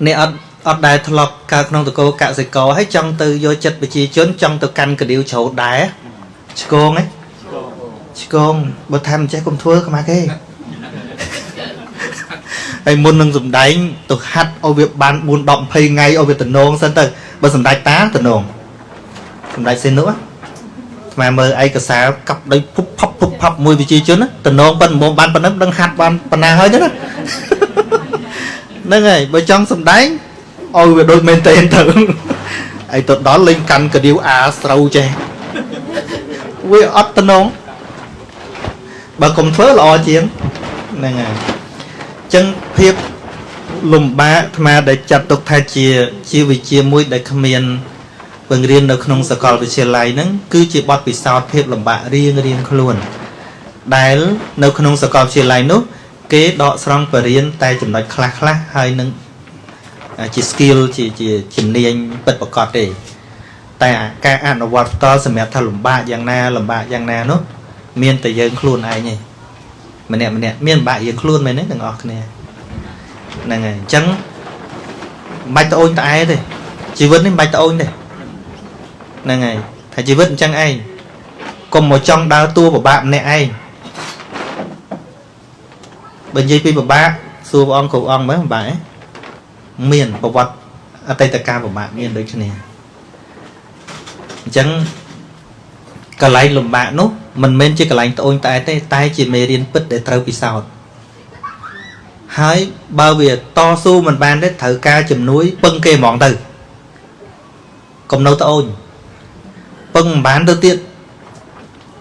អ្នកអត់អត់ដែលធ្លាប់កើតក្នុងតកោកសិករហើយចង់ទៅយកចិត្តប្រជាជនចង់ទៅកាន់កដៀវជ្រោតដែរឆ្កងហ៎ឆ្កងបើថាមិនចេះកុំធ្វើខ្មាស់គេ ហើយមុននឹងសំដែងទៅហាត់ឲ្យវាបាន4 10 20ថ្ងៃឲ្យវាតំណងសិនទៅបើសម្ដេចតាតំណងសម្ដេចសេនុហ៎ស្មាមើលឯកសារកាប់ដោយភុបផប់ភុបផប់មួយវិជាជនណាតំណងប៉ុណ្ណឹងបានប៉ុណ្ណឹងដឹងហាត់បានប៉ុណ្ណាហើយហ្នឹងណាហ្នឹងហើយបើចង់សំដែងឲ្យវាដូចមែនទេទៅឯទៅដល់លេងកាន់កាដៀវអាស្រូវចេះវាអត់តំណងបើកុំធ្វើល្អជាងហ្នឹងហើយអញ្ចឹងភាពលំបាកអាត្មាដែលចាត់ទុកថាជាជាវិជ្ជាមួយដែលគ្មានបង្រៀននៅក្នុងសាកលវិទ្យាល័យហ្នឹងគឺជាបទពិសោធន៍ភាពលំបាករៀងរៀងខ្លួន ដែលនៅក្នុងសាកលវិទ្យាល័យនោះគេដកស្រង់បរិញ្ញាតែចំណុចខ្លះខ្លះៗហើយនឹងជា skill ជាជាជំនាញពិតប្រាកដទេតែការអនុវត្តផ្ទាល់សម្រាប់ថាលំបាកយ៉ាងណាលំបាកយ៉ាងណានោះមានតែយើងខ្លួនឯងទេ ម្នាក់ម្នាក់មានលំបាកយើងខ្លួនមែនទេទាំងអស់គ្នាហ្នឹងហើយអញ្ចឹងមិនបាច់ត្អូញត្អែទេជីវិតនេះមិនបាច់ត្អូញទេហ្នឹងហើយថាជីវិតអញ្ចឹងឯងកុំមកចង់ដើរតួពិបាកម្នាក់ឯងបើនិយាយពីពិបាកសួរព្រះអង្គគ្រប់អង្គមើលពិបាកឯងមានប្រវត្តិអតីតកាលពិបាកមានដូចគ្នាអញ្ចឹងកន្លែងលំបាកនោះ មិនមែនជាកន្លែងត្អូញត្អែទេ តែជាមេរៀនពិតដែលត្រូវពិសោធន៍ហើយបើវាតស៊ូមិនបានទេត្រូវការជំនួយពឹងគេហ្មងទៅកុំនៅត្អូញពឹងមិនបានទៅទៀត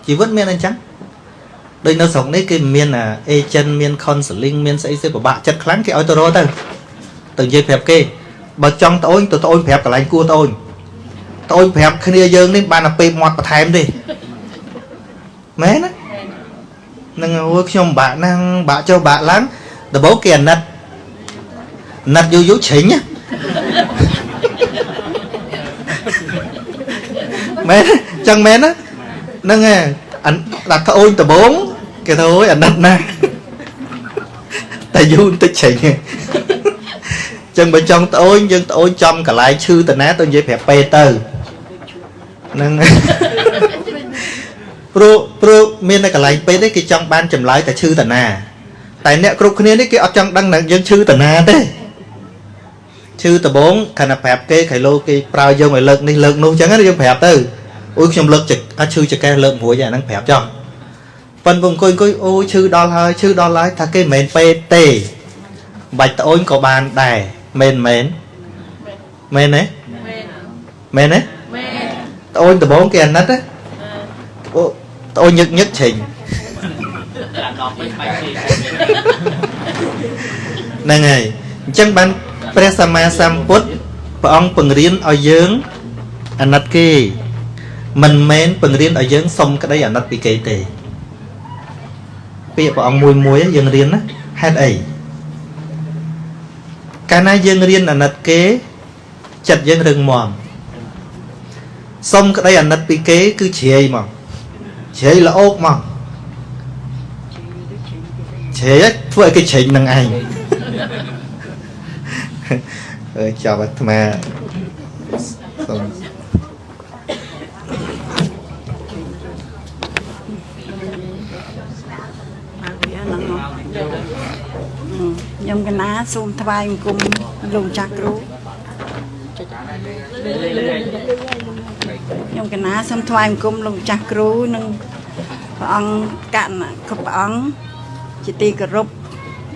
ជីវិតមានអញ្ចឹងដូចនៅស្រុកនេះគេមាន agent មាន counseling មានស្អីស្អីពិបាកចិត្តខ្លាំងគេឲ្យទៅរកទៅទៅនិយាយប្រាប់គេបើចង់ត្អូញទៅត្អូញប្រាប់កន្លែងគួរត្អូញត្អូញប្រាប់គ្នាយើងនេះបានតែពេលមាត់បន្ថែមទេ មែនណានឹងអូខ្ញុំបាក់ណាស់បាក់ចុះបាក់ឡើងដំបូងគេអាណិតអាណិតយូរយូរជ្រិញមែនចឹងមែនណាហ្នឹងឯងដាក់ត្អូញដំបូងគេថាអូយអាណិតណាស់តែយូរបន្តិចជ្រិញចឹងបើចង់ត្អូញយើងត្អូញចំកន្លែងឈឺតាណាទៅនិយាយប្រាប់ពេទៅហ្នឹង ព្រោះព្រោះមាននៅកន្លែងពេទ្យនេះគេចង់បានចម្លើយតែឈឺតាណា តែអ្នកគ្រប់គ្នានេះគេអត់ចង់ដឹងថាយើងឈឺតាណាទេឈឺដបងខណៈប្រាប់គេខៃឡូគេប្រើយើងឲ្យលើកនេះលើកនោះចឹងណាយើងប្រាប់ទៅអូយខ្ញុំលើកចអត់ឈឺចកេះលើករួចអាហ្នឹងប្រាប់ចោះប៉ុនពងអង្គុយអង្គុយអូឈឺដល់ហើយឈឺដល់ហើយថាគេមិនមែនពេទ្យទេបាច់ត្អូនក៏បានដែរមែនមែនមែនទេមែនទេត្អូនដបងគេអាណិតណាអូ ត្អូនញឹកញឹកជ្រិញហ្នឹងហើយអញ្ចឹងបានព្រះសម្មាសម្ពុទ្ធព្រះអង្គបង្រៀនឲ្យយើងអាណិតគេ មិនមែនបង្រៀនឲ្យយើងសុំក្តីអាណិតពីគេទេពាក្យព្រះអង្គមួយមួយយើងរៀនណាហេតុអីកាលណាយើងរៀនអាណិតគេចិត្តយើងរឹងមាំសុំក្តីអាណិតពីគេ គឺជ្រាយមក ជ្រាយល្អោកមកជ្រាយធ្វើឲ្យគេជ្រេញនឹងឯងអើចាប់អាត្មាសុំខ្ញុំកណាសូមថ្វាយបង្គំលោកចាស់គ្រូ ខ្ញុំកណាសូមថ្វាយបង្គំលោកចាស់គ្រូនិងព្រះអង្គកណ្ណគ្រប់ព្រះអង្គជាទីគោរព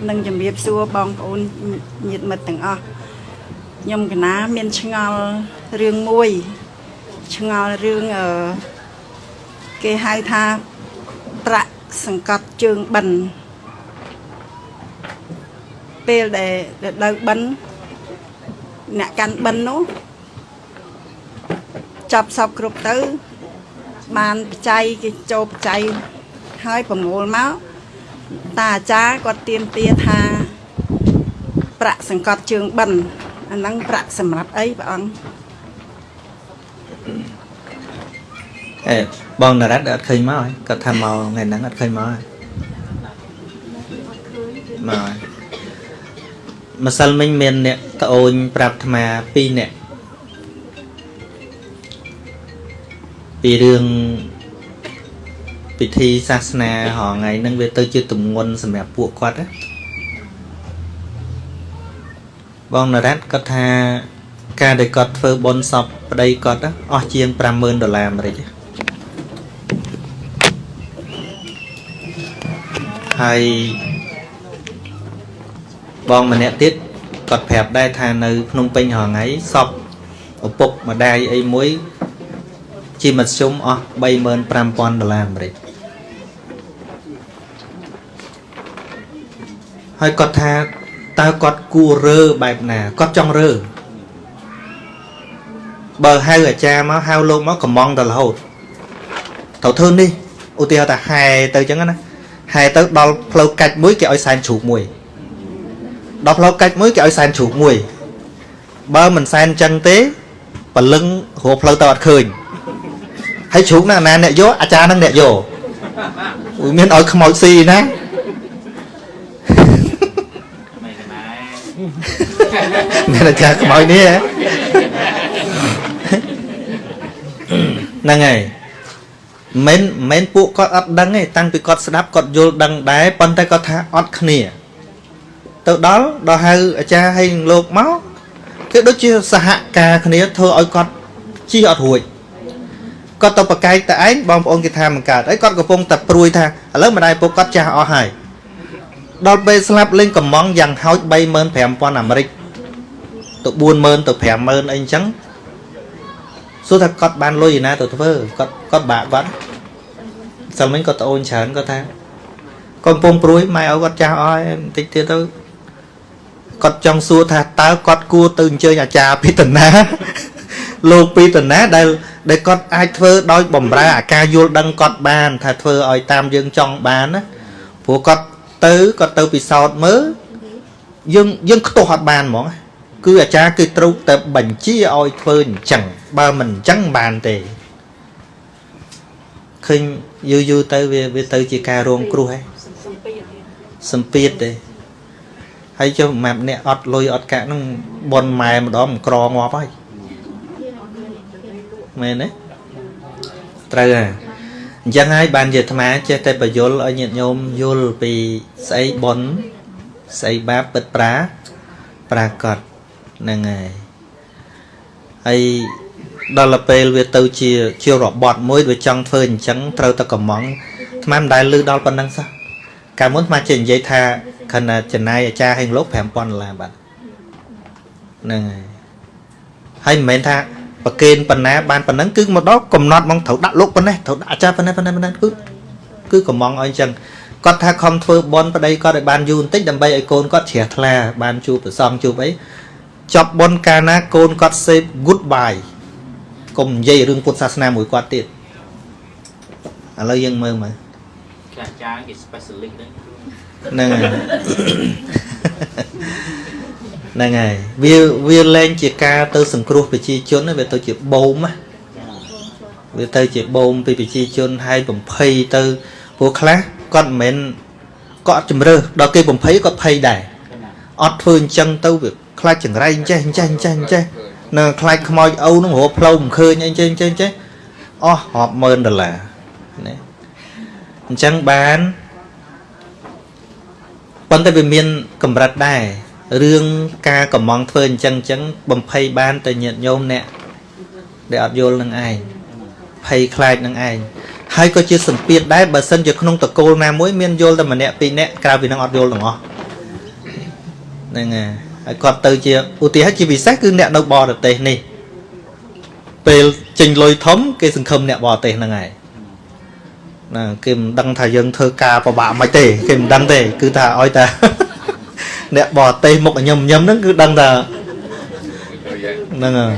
និងជំរាបសួរបងប្អូនញាតិមិត្តទាំងអស់ខ្ញុំកណាមានឆ្ងល់រឿងមួយឆ្ងល់រឿងអឺគេហៅថាប្រាក់សង្កត់ជើងបិណ្ឌពេលដែលដែលដៅបិណ្ឌអ្នកកាន់បិណ្ឌនោះ ចាប់សពគ្រប់ទៅ បានបច្ច័យគេចូលបច្ច័យហើយប្រមូលមកតាអាចារ្យគាត់ទៀមទាថាប្រាក់សង្កត់ជើងបិណ្ឌអាហ្នឹងប្រាក់សម្រាប់អីព្រះអង្គអេបងនរ៉ាត់អត់ឃើញមកហើយគាត់ថាមកថ្ងៃហ្នឹងអត់ឃើញមកហើយមកហើយម្សិលមិញមានអ្នកត្អូនប្រាប់អាត្មា2នាក់ ពីរឿងពិធីសាសនាហងៃហ្នឹងវាទៅជាទម្ងន់សម្រាប់ពួកគាត់ណាបងនរ៉ាត់គាត់ថាការដែលគាត់ធ្វើបុណ្យសពប្តីគាត់ណាអស់ជាង50000ដុល្លារអាមេរិកហើយបងម្នាក់ទៀតគាត់ប្រាប់ដែរថានៅភ្នំពេញរហងៃសពឪពុកម្ដាយអីមួយ ជាមធ្យមអស់35000ដុល្លារអាមេរិកហើយគាត់ថាតើគាត់គួររើបែបណាគាត់ចង់រើបើហៅអាចារ្យមកហៅលោកមកកំងទៅរហូតត្រូវធ្វើនេះឧទាហរណ៍ថាហែទៅអញ្ចឹងណាហែទៅដល់ផ្លូវកាច់មួយគេឲ្យសែនជ្រូកមួយដល់ផ្លូវកាច់មួយគេឲ្យសែនជ្រូកមួយបើមិនសែនអញ្ចឹងទេបលឹងរកផ្លូវទៅអត់ឃើញ ហើយជ្រូកណាណាអ្នកយកអាចារ្យនឹងអ្នកយកអូយមានឲ្យខ្មោចស៊ីណាមានអាចារ្យខ្មោចនេះហ៎ហ្នឹងហើយមិនមិនពួកគាត់អត់ដឹងទេតាំងពីគាត់ស្ដាប់គាត់យល់ដឹងដែរប៉ុន្តែគាត់ថាអត់គ្នា ទៅដល់ដល់ហៅអាចារ្យឲ្យនឹងលោកមកគឺដូចជាសហការគ្នាធ្វើឲ្យគាត់ជិះអត់រួច គាត់ទៅប្រកែកតែឯងបងប្អូនគេថាមិនកើតហើយគាត់កំពុងតែព្រួយថាឥឡូវម្ដាយពុកគាត់ចាស់អស់ហើយដល់ពេលស្លាប់លេងកំងយ៉ាងហោច35000អាមេរិកទៅ40000ទៅ50000អីអញ្ចឹងសួរថាគាត់បានលុយឯណាទៅធ្វើគាត់គាត់បាក់គាត់សិលមិញគាត់ត្អូនច្រើនគាត់ថាគាត់កំពុងព្រួយម៉ែឲ្យគាត់ចាស់អស់ហើយបន្តិចទៀតទៅគាត់ចង់សួរថាតើគាត់គួរទៅអញ្ជើញអាចារ្យពីតាណា លោកពីតាណាដែលដែលគាត់អាចធ្វើដោយបំរើអាការយល់ដឹងគាត់បាន ថាធ្វើឲ្យតាមយើងចង់បានណាព្រោះគាត់ទៅគាត់ទៅពិសោធន៍មើលយើងយើងខ្ទាស់អត់បានហ្មងគឺអាចារ្យគឺត្រូវតែបញ្ជាឲ្យធ្វើអញ្ចឹងបើមិនអញ្ចឹងបានទេឃើញយូរយូរទៅវាវាទៅជាការរងគ្រោះហ៎សម្ពាធទេហើយចុះម៉ាប់អ្នកអត់លុយអត់កាក់ហ្នឹងបនម៉ែម្ដងក្រងាប់ហើយ មែនទេត្រូវហ่ะអញ្ចឹងហើយបានជាអាត្មាចេះតែបញ្យលឲ្យញាតិញោមយល់ពីស្អីបនស្អីបាបពិតប្រាប្រាកដហ្នឹងហើយហើយដល់ទៅពេលវាទៅជាជារបត់មួយវាចង់ធ្វើអញ្ចឹងត្រូវតែកំងអាត្មាមិនដែលលឺដល់ប៉ុណ្ណឹងសោះកាលមុនអាត្មាចេះនិយាយថាខណៈចំណាយអាចារ្យហេងលោក5000ដុល្លារបាទហ្នឹងហើយហើយមិនមែនថា ប្រកេនប៉ុណ្ណាបានប៉ុណ្ណឹងគឺមកដល់កំណត់មកត្រូវដាក់លោកប៉ុណ្ណេះត្រូវដាក់អាចារ្យប៉ុណ្ណេះប៉ុណ្ណេះប៉ុណ្ណេះគឺគឺកំងឲ្យអញ្ចឹងគាត់ថាខំធ្វើបន់ប្តីគាត់ឲ្យបានយូរបន្តិចដើម្បីឲ្យកូនគាត់ជ្រះថ្លា បានជួបប្រសងជួបអីចប់បន់កាលណាកូនគាត់ say goodbye កុំនិយាយរឿងពុទ្ធសាសនាមួយគាត់ទៀតឥឡូវយើងមើលមើលខ្លះចាគេ specialist ហ្នឹងហ្នឹងហើយ ហ្នឹងហើយវាវាលែងជាការទៅសង្គ្រោះប្រជាជនណាវាទៅជាបូមណាវាទៅជាបូមពីប្រជាជនហើយបំភ័យទៅព្រោះខ្លះគាត់មិនមែនគាត់ជំរើសដល់គេបំភ័យគាត់ភ័យដែរអត់ធ្វើអញ្ចឹងទៅវាខ្លាចចង្រៃអញ្ចេះអញ្ចេះអញ្ចេះអញ្ចេះនៅខ្លាចខ្មោចឪនឹងរកផ្លូវមិនឃើញអីចេះចេះចេះអស់រាប់ម៉ឺនដុល្លារណាអញ្ចឹងបានប៉ុន្តែវាមានកម្រិតដែរ រឿងការកំងធ្វើអញ្ចឹងអញ្ចឹងបំភ័យបានតែញាតញោមអ្នកដែលអត់យល់នឹងឯងភ័យខ្លាចនឹងឯងហើយក៏ជាសម្ពាធដែរបើសិនជាក្នុងតកូលណាមួយមានយល់តែម្នាក់ពីរនាក់ក្រៅពីនឹងអត់យល់ទាំងអស់ហ្នឹងហើយហើយគាត់ទៅជាឧទាហរណ៍ជាពិសេសគឺអ្នកនៅបរទេសនេះពេលចេញលុយធំគេសង្ឃឹមអ្នកបរទេសហ្នឹងហើយណាគេមិនដឹងថាយើងធ្វើការពិបាកមិនទេគេមិនដឹងទេគឺថាឲ្យតែ អ្នកបរទេសមុខញឹមញឹមហ្នឹងគឺដឹងថាហ្នឹងហើយ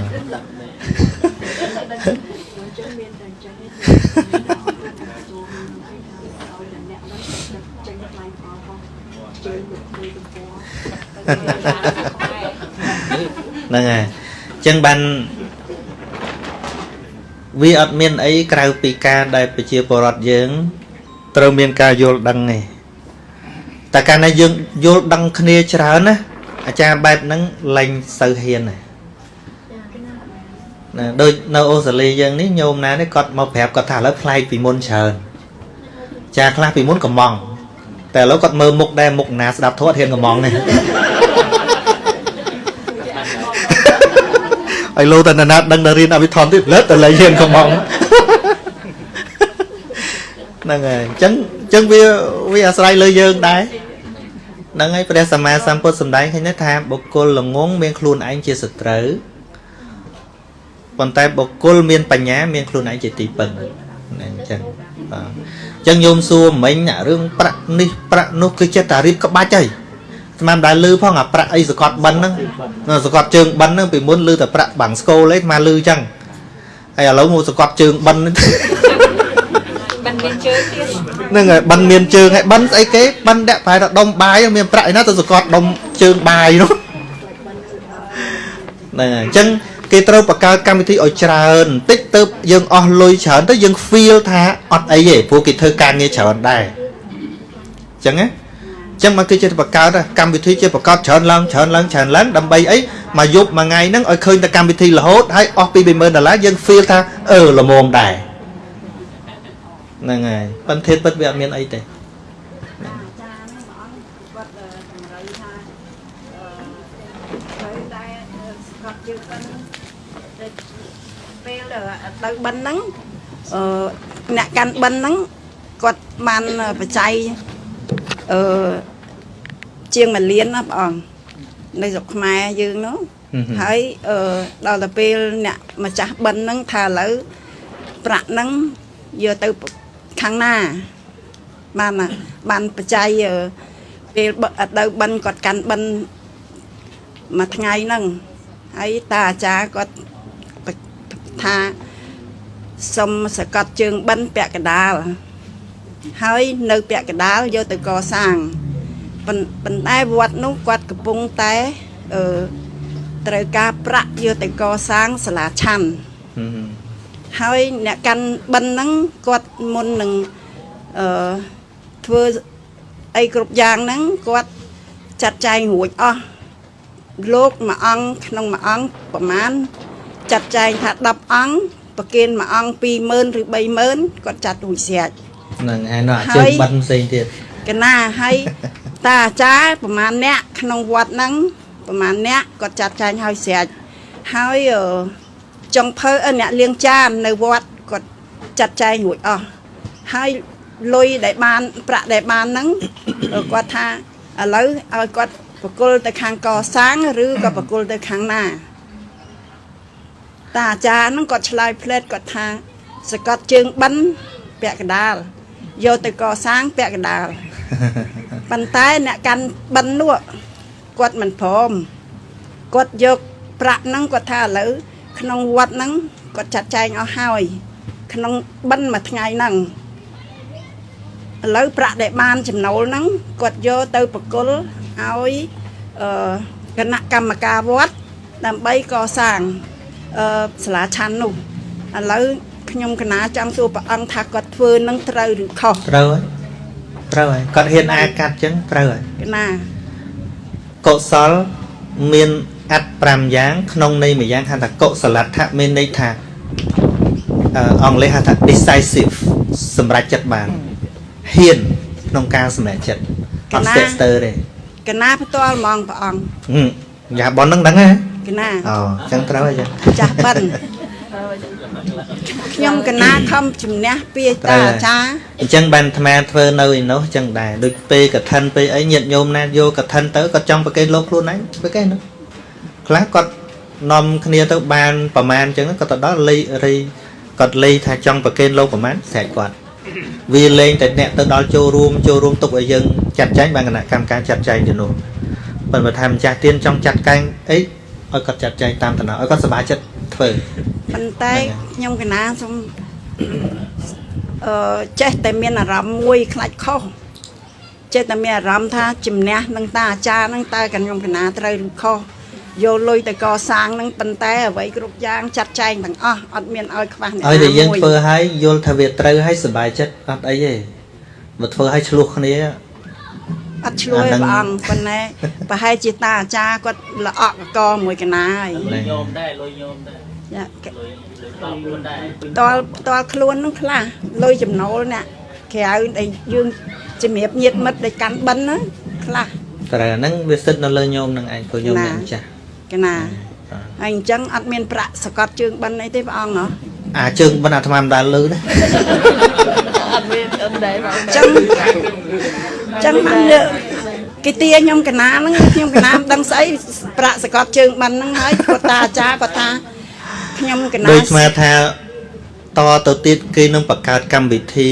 ហ្នឹងហើយអញ្ចឹងបានវាអត់មានអីក្រៅពីការដែលប្រជាពលរដ្ឋយើង ត្រូវមានការយល់ដឹងទេ តែកាលណាយើងយល់ដឹងគ្នាច្រើនណាអាចារ្យបែបហ្នឹងលែងសូវហ៊ានទេណាដូចនៅអូស្ត្រាលីយើងនេះញោមណានេះគាត់មកប្រាប់គាត់ថាឥឡូវប្លែកពីមុនច្រើនចាខ្លះពីមុនកំងតែឥឡូវគាត់មើលមុខដែរមុខណាស្ដាប់ធម៌ហ៊ានកំងនេះហើយលោតនណាត់ដឹងតែរៀនអភិធម្មទៀតលើតតែលែងហ៊ានកំងហ្នឹងហើយអញ្ចឹងអញ្ចឹងវាវាអាស្រ័យលើយើងដែរហ្នឹងហើយព្រះសម្មាសម្ពុទ្ធសម្ដែងឃើញទេថាបុគ្គលល្ងងមានខ្លួនឯងជាសត្រូវប៉ុន្តែបុគ្គលមានបញ្ញាមានខ្លួនឯងជាទីពឹងណាអញ្ចឹងបាទអញ្ចឹងញោមសួរមិញអារឿងប្រាក់នេះប្រាក់នោះគឺចិត្តតែរៀបក្បាច់ហើយស្មានដែរលឺផងអាប្រាក់អីសកត់បិណ្ឌហ្នឹងសកត់ជើងបិណ្ឌហ្នឹងពីមុនលឺតែប្រាក់បាំងស្គលឯងស្មានលឺអញ្ចឹងហើយឥឡូវមកសកត់ជើងបិណ្ឌហ្នឹងបានមានជើងទៀត ហ្នឹងហើយបិណ្ឌមានជើងហើយបិណ្ឌស្អីគេបិណ្ឌដាក់ប្រហែលថាដុំបាយមានប្រាក់ឯណាទៅសកត់ដុំជើងបាយនោះហ្នឹងហើយអញ្ចឹងគេត្រូវបង្កើតកម្មវិធីឲ្យច្រើនបន្តិចទៅយើងអស់លុយច្រើនទៅយើង feel ថាអត់អីទេព្រោះគេធ្វើការងារច្រើនដែរអញ្ចឹងណាអញ្ចឹងមកគេចេះបង្កើតកម្មវិធីចេះបង្កើតច្រើនឡើងច្រើនឡើងច្រើនឡើងដើម្បីអីមកយប់មួយថ្ងៃហ្នឹងឲ្យឃើញតែកម្មវិធីរហូតហើយអស់ពី20000ដុល្លារយើង feel ថាអឺល្មមដែរ ហ្នឹងហើយប៉ុន្តែពិតវាអត់មានអីទេគាត់តម្រូវថាអឺត្រូវតែស្កត់ជើងបិណ្ឌទៅពេលទៅបិណ្ឌហ្នឹងអឺអ្នកកាន់បិណ្ឌហ្នឹងគាត់បានបច្ច័យអឺជាង1លានណាបងអង្គនៅស្រុកខ្មែរយើងនោះហឹមហឹមហើយអឺដល់ទៅពេលអ្នកម្ចាស់បិណ្ឌហ្នឹងថាឥឡូវប្រាក់ហ្នឹងយកទៅ ខាងណាបានណាបានបច្ច័យអឺពេលបអត់ទៅបិណ្ឌគាត់កាន់បិណ្ឌមួយថ្ងៃហ្នឹងហើយតាអាចារ្យគាត់បថាសុំសកត់ជើងបិណ្ឌពាក់កណ្ដាលហើយនៅពាក់កណ្ដាលយកទៅកសាងប៉ុន្ប៉ុន្តែវត្តនោះគាត់កំពុងតែអឺត្រូវការប្រាក់យកទៅកសាងសាលាឆាន់ ហឹមហឹមហើយអ្នកកាន់បិណ្ឌហ្នឹងគាត់មុននឹងអឺធ្វើអីគ្រប់យ៉ាងហ្នឹងគាត់ចាត់ចែងរួចអស់លោកមួយអង្គក្នុងមួយអង្គប្រមាណចាត់ចែងថា10អង្គប្រគិនមួយអង្គ20000ឬ30000គាត់ចាត់រួចស្រេចហ្នឹងហើយនោះអាហើជើងយបិណ្ឌផ្សេងទៀតកណាហើយតាអាចារ្យប្រហែលអ្នកក្នុងវត្តហ្នឹងប្រហែលអ្នកគាត់ចាត់ចែងឲ្យស្រេចហើយអឺ ចុងភៅអឺអ្នកលៀងចាននៅវត្តគាត់ចាត់ចែងរួចអស់ហើយលុយដែលបាន ប្រាក់ដែលបានហ្នឹងអឺគាត់ថាឥឡូវឲ្យគាត់បកគលទៅខាងកសាងឬក៏បកគលទៅខាងណាតាអាចារ្យហ្នឹងគាត់ឆ្លើយផ្លែតគាត់ថា សកត់ជើងបិណ្ឌពាក់កណ្ដាលយកទៅកសាងពាក់កណ្ដាលប៉ុន្តែអ្នកកាន់បិណ្ឌនោះគាត់មិនព្រមគាត់យកប្រាក់ហ្នឹងគាត់ថាឥឡូវ ក្នុងវត្តហ្នឹងគាត់ចាត់ចែងអស់ហើយ ក្នុងបិណ្ឌមួយថ្ងៃហ្នឹងឥឡូវប្រាក់ដែលបានចំណូលហ្នឹងគាត់យកទៅប្រគល់ឲ្យអឺគណៈកម្មការវត្តដើម្បីកសាងអឺសាលាឆាន់នោះឥឡូវខ្ញុំកណាចង់សួរព្រះអង្គថាគាត់ធ្វើនឹងត្រូវឬខុសត្រូវហើយត្រូវហើយគាត់ហ៊ានអាកាត់ចឹងត្រូវហើយកណាកុសលមាន អត្ត5យ៉ាង ក្នុងន័យមួយយ៉ាងហៅថាកុសលដ្ឋមានន័យថាអឺអង់គ្លេសហៅថា decisive សម្រេចចិត្តបានហ៊ានក្នុងការសម្រេចចិត្តអត់ស្ទាក់ស្ទើរទេកណាផ្ទាល់ហ្មងព្រះអង្គហឹមយ៉ាបនហ្នឹងដឹងហ៎កណាអូចឹងត្រូវហើយចឹងចាស់បិណ្ឌខ្ញុំកណាខំជំនះពីតាអាចារ្យអញ្ចឹងបានអាត្មាធ្វើនៅឯនោះចឹងដែរដូចពេលកឋិនពេលអីញាតញោមណាយកកឋិនទៅគាត់ចង់ប្រកេនលោកខ្លួនឯងប្រកេននោះ ខ្លះគាត់នាំគ្នាទៅបានប្រមាណចឹងគាត់ទៅដល់លេខរីគាត់លេខថាចង់ប្រកេនលោកប្រមាណស្រែកគាត់វាលេងតែអ្នកទៅដល់ចូលរួមចូលរួមទុកឲ្យយើងចាត់ចែងបានគណៈកម្មការចាត់ចែងទៅនោះប៉ុន្តែថាម្ចាស់ទៀនចង់ចាត់កែងអីឲ្យគាត់ចាត់ចែងតាមតំណឲ្យគាត់សប្បាយចិត្តធ្វើប៉ុន្តែខ្ញុំកណាសូមអឺចេះតែមានអារម្មណ៍មួយខ្លាចខុសចេះតែមានអារម្មណ៍ថាជំនះនឹងតាអាចារ្យនឹងតើខ្ញុំកណាត្រូវឬខុស យកលុយទៅកសាងនឹងប៉ុន្តែអ្វីគ្រប់យ៉ាងចាត់ចែងទាំងអស់អត់មានឲ្យខ្វះអ្នកឲ្យតែយើងមួយធ្វើឲ្យយល់ថាវាត្រូវឲ្យសុបាយចិត្តអត់អីទេមកធ្វើឲ្យឆ្លោះគ្នាអត់ឆ្លោះទេព្រះអង្គប៉ុន្តែប្រហែលជាតាអាចារ្យគាត់ល្អក់កកមួយកណាហើយហ្នឹងញោមដែរលុយញោមដែរចាកលុយដល់ខ្លួនដែរតលតលខ្លួននឹងខ្លះលុយចំណូលអ្នកក្រៅដែលយើងជំរាបញាតមិត្តដែលកាន់បិណ្ឌណាខ្លះតែអាហ្នឹងវាសិតនៅលើញោមនឹងឯងព្រោះញោមអ្នកម្ចាស់ កណាហើយអញ្ចឹងអត់មានប្រាក់សកត់ជើងបិណ្ឌអីទេព្រះអង្គហ៎អាចើងបិណ្ឌអាត្មាមិនដែលលឺទេអត់មានអត់ដែរបងអញ្ចឹងអញ្ចឹងបានលើគេទាខ្ញុំកណាហ្នឹងខ្ញុំកណាមិនដឹងស្អីប្រាក់សកត់ជើងបិណ្ឌហ្នឹងហើយគាត់តាអាចារ្យគាត់ថាខ្ញុំកណាដូចស្មាថាតទៅទៀតគេនឹងបង្កើតកម្មវិធី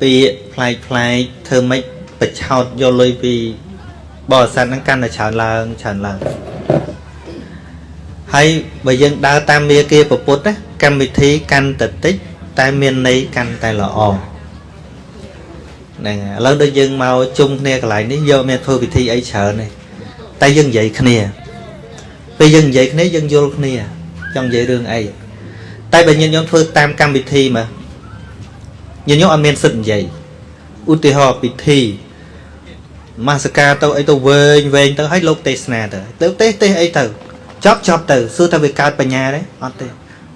ពាក្យផ្លែកផ្លែកធ្វើម៉េចបញ្ឆោតយកលុយពីបរិស័ទហ្នឹងកាន់តែច្រើនឡើងច្រើនឡើង ហើយបើយើងដើរតាមមាគាពុទ្ធណាកម្មវិធីកាន់តែតិចតែមានន័យកាន់តែល្អហ្នឹងហើយឥឡូវដូចយើងមកជុំគ្នាកន្លែងនេះយកមានធ្វើពិធីអីច្រើនទេតែយើងនិយាយគ្នាពេលយើងនិយាយគ្នាយើងយល់គ្នាចង់និយាយរឿងអីតែបើញាតិញោមធ្វើតាមកម្មវិធីមកញាតិញោមអត់មានសិទ្ធិនិយាយឧទាហរណ៍ពិធីមាសការទៅអីទៅវែងវែងទៅឲ្យលោកទេសនាទៅទៅទេសទេសអីទៅ ចប់ចប់ទៅសួរថាវាកើតបញ្ញាទេអត់ទេ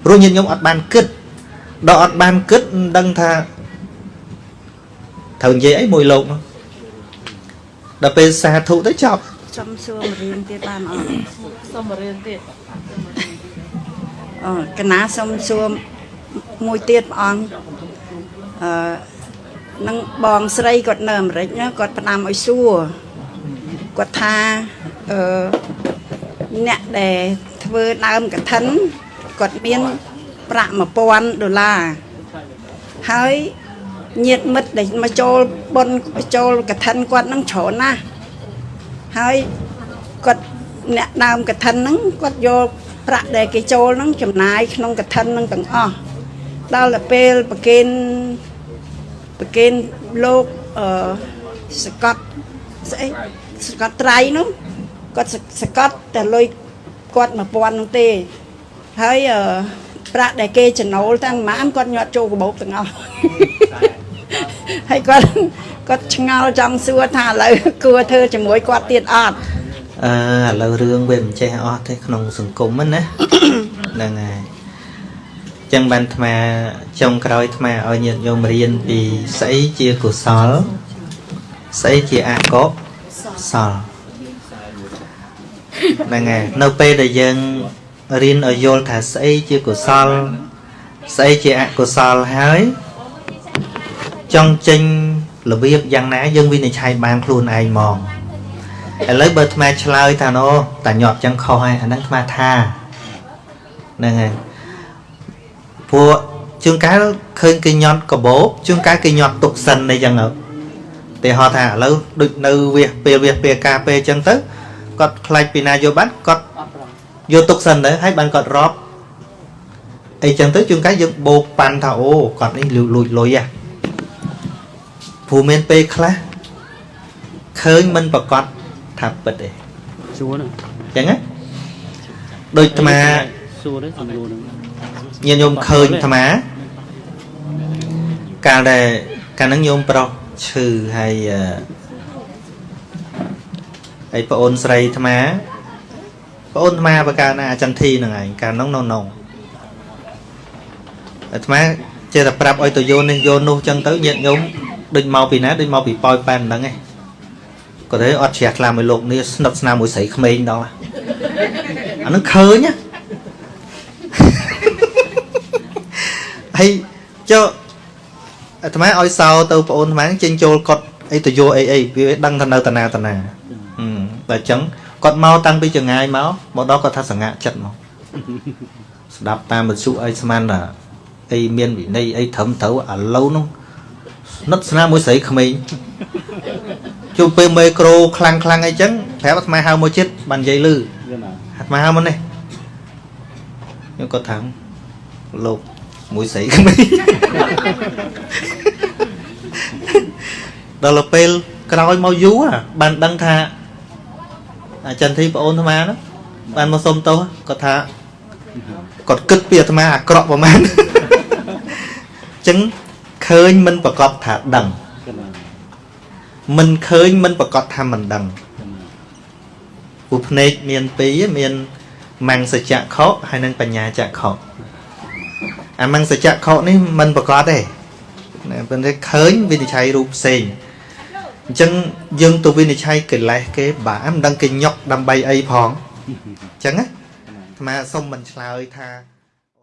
ព្រោះញាតិញោមអត់បានគិតដល់អត់បានគិតមិនដឹងថាត្រូវនិយាយអីមួយលោកនោះដល់ពេលសាធុទៅចប់ចំសួររៀនទៀតបានអត់សុំមករៀនទៀតអូកណាសុំសួរមួយទៀតព្រះអង្គអឺនឹងបងស្រីគាត់នៅអាមេរិកណាគាត់ផ្ដាំឲ្យសួរគាត់ថាអឺ អ្នកដែលធ្វើដើមកឋិនគាត់មានប្រាក់1000ដុល្លារហើយញាតិមិត្តដែលមកចូលបុណ្យចូលកឋិនគាត់នឹងច្រើនណាស់ហើយគាត់អ្នកដើមកឋិនហ្នឹងគាត់យកប្រាក់ដែលគេចូលហ្នឹងចំណាយក្នុងកឋិនហ្នឹងទាំងអស់ដល់ទៅពេលប្រគេនប្រគេនលោកអឺសកត់ស្អីសកត់ត្រៃនោះ គាត់សសកត់តែលុយគាត់1000នោះទេហើយអឺប្រាក់ដែលគេចំណូលទាំងម៉ានគាត់ញាត់ចូលកាបូបទាំងអស់ហើយគាត់គាត់ឆ្ងល់ចង់សួរថាឥឡូវគួរធ្វើជាមួយគាត់ទៀតអត់អឺឥឡូវរឿងវាមិនចេះអស់ទេក្នុងសង្គមហ្នឹងណាហ្នឹងហើយចឹងបានអាត្មាចុងក្រោយអាត្មាឲ្យញាតិញោមរៀនពីស្អីជាកុសលស្អីជាអកុសល ហ្នឹងហើយនៅពេលដែលយើងរៀនឲ្យយល់ថាស្អីជាកុសល ស្អីជាអកុសលហើយចង់ចេញរបៀបយ៉ាងណា យើងវិនិច្ឆ័យបានខ្លួនឯងហ្មងឥឡូវបើអាត្មាឆ្លើយថាណូតាញាប់ចឹងខុសហើយអាហ្នឹងអាត្មាថាហ្នឹងហើយព្រោះជួនកាលឃើញគេញាត់កបោបជួនកាលគេញាត់ទុកសិនអីចឹងទៅតែហៅថាឥឡូវដូចនៅវាសពេលវាសពេលការពេលចឹងទៅ គាត់ខ្លាចពីណាយកបានគាត់យកទុកសិនទៅហើយបានគាត់រាប់អីចឹងទៅជួនកាលយើងបោកប៉ាន់ថាអូគាត់នេះលួចលួចលុយហ៎ព្រោះមានពេលខ្លះឃើញមិនប្រកាសថាពិតទេសួរហ្នឹងអញ្ចឹងណាដូចអាត្មាសួរ đấy សំណួរហ្នឹងញាតិញោមឃើញអាត្មាកាលដែលកាលហ្នឹងញោមប្រុសឈឺហើយអឺ ហើយប្អូនស្រីអាត្មាប្អូនអាត្មាបកាលណាអាចន្ទធីហ្នឹងឯងកាលហ្នឹងនៅនងអាត្មាចេះតែប្រាប់ឲ្យទៅយោននេះយោននោះចឹងទៅញាតិញោមដូចមកពីណាដូចមកពីប៉ោយប៉ែនហ្នឹងឯងគាត់ទៅអត់ជ្រះថ្លាមួយលោកនេះស្និទ្ធស្នាលមួយស្រីក្មេងដល់អាហ្នឹងឃើញណាហើយចុះអាត្មាឲ្យសោទៅប្អូនអាត្មាចេញចូលកត់អីទៅយកអីអីវាដឹងថានៅតាណាតាណាហឹម តែអញ្ចឹងគាត់មកតាំងពីចងាយមកមកដល់គាត់ថាសង្ហាចិត្តមកស្ដាប់តាមវិទ្យុអីស្មានថាអីមានវិន័យអីត្រឹមត្រូវឥឡូវនោះស្និទ្ធស្នាលមួយស្រីក្មេងជួបពេលមេក្រូខ្លាំងខ្លាំងអីចឹងប្រាប់អាត្មាហៅមកចិត្តបាននិយាយលឺវាណាអាត្មាហៅមកនេះខ្ញុំគាត់ថាលោកមួយស្រីក្មេងដល់ទៅពេលក្រោយមកយូរអាបានដឹងថា អាចិនធីប្អូនអាត្មាហ្នឹងបានមកសុំទោសគាត់ថាគាត់គិតពីអាត្មាអាក្រក់ប្រហែលអញ្ចឹងឃើញមិនប្រកបថាដឹងវាណាមិនឃើញមិនប្រកាសថាមិនដឹងព្រោះភ្នែកមានពីរមានមង្សចក្ខុហើយនិងបញ្ញាចក្ខុអាមង្សចក្ខុនេះមិនប្រកាសទេណាប៉ុន្តែឃើញវិនិច្ឆ័យរូបផ្សេង អញ្ចឹងយើងទៅវិនិច្ឆ័យកិលេសគេបាក់មិនដឹងគេញុកដើម្បីអីផងអញ្ចឹងណាអាត្មាសុំមិនឆ្លើយថា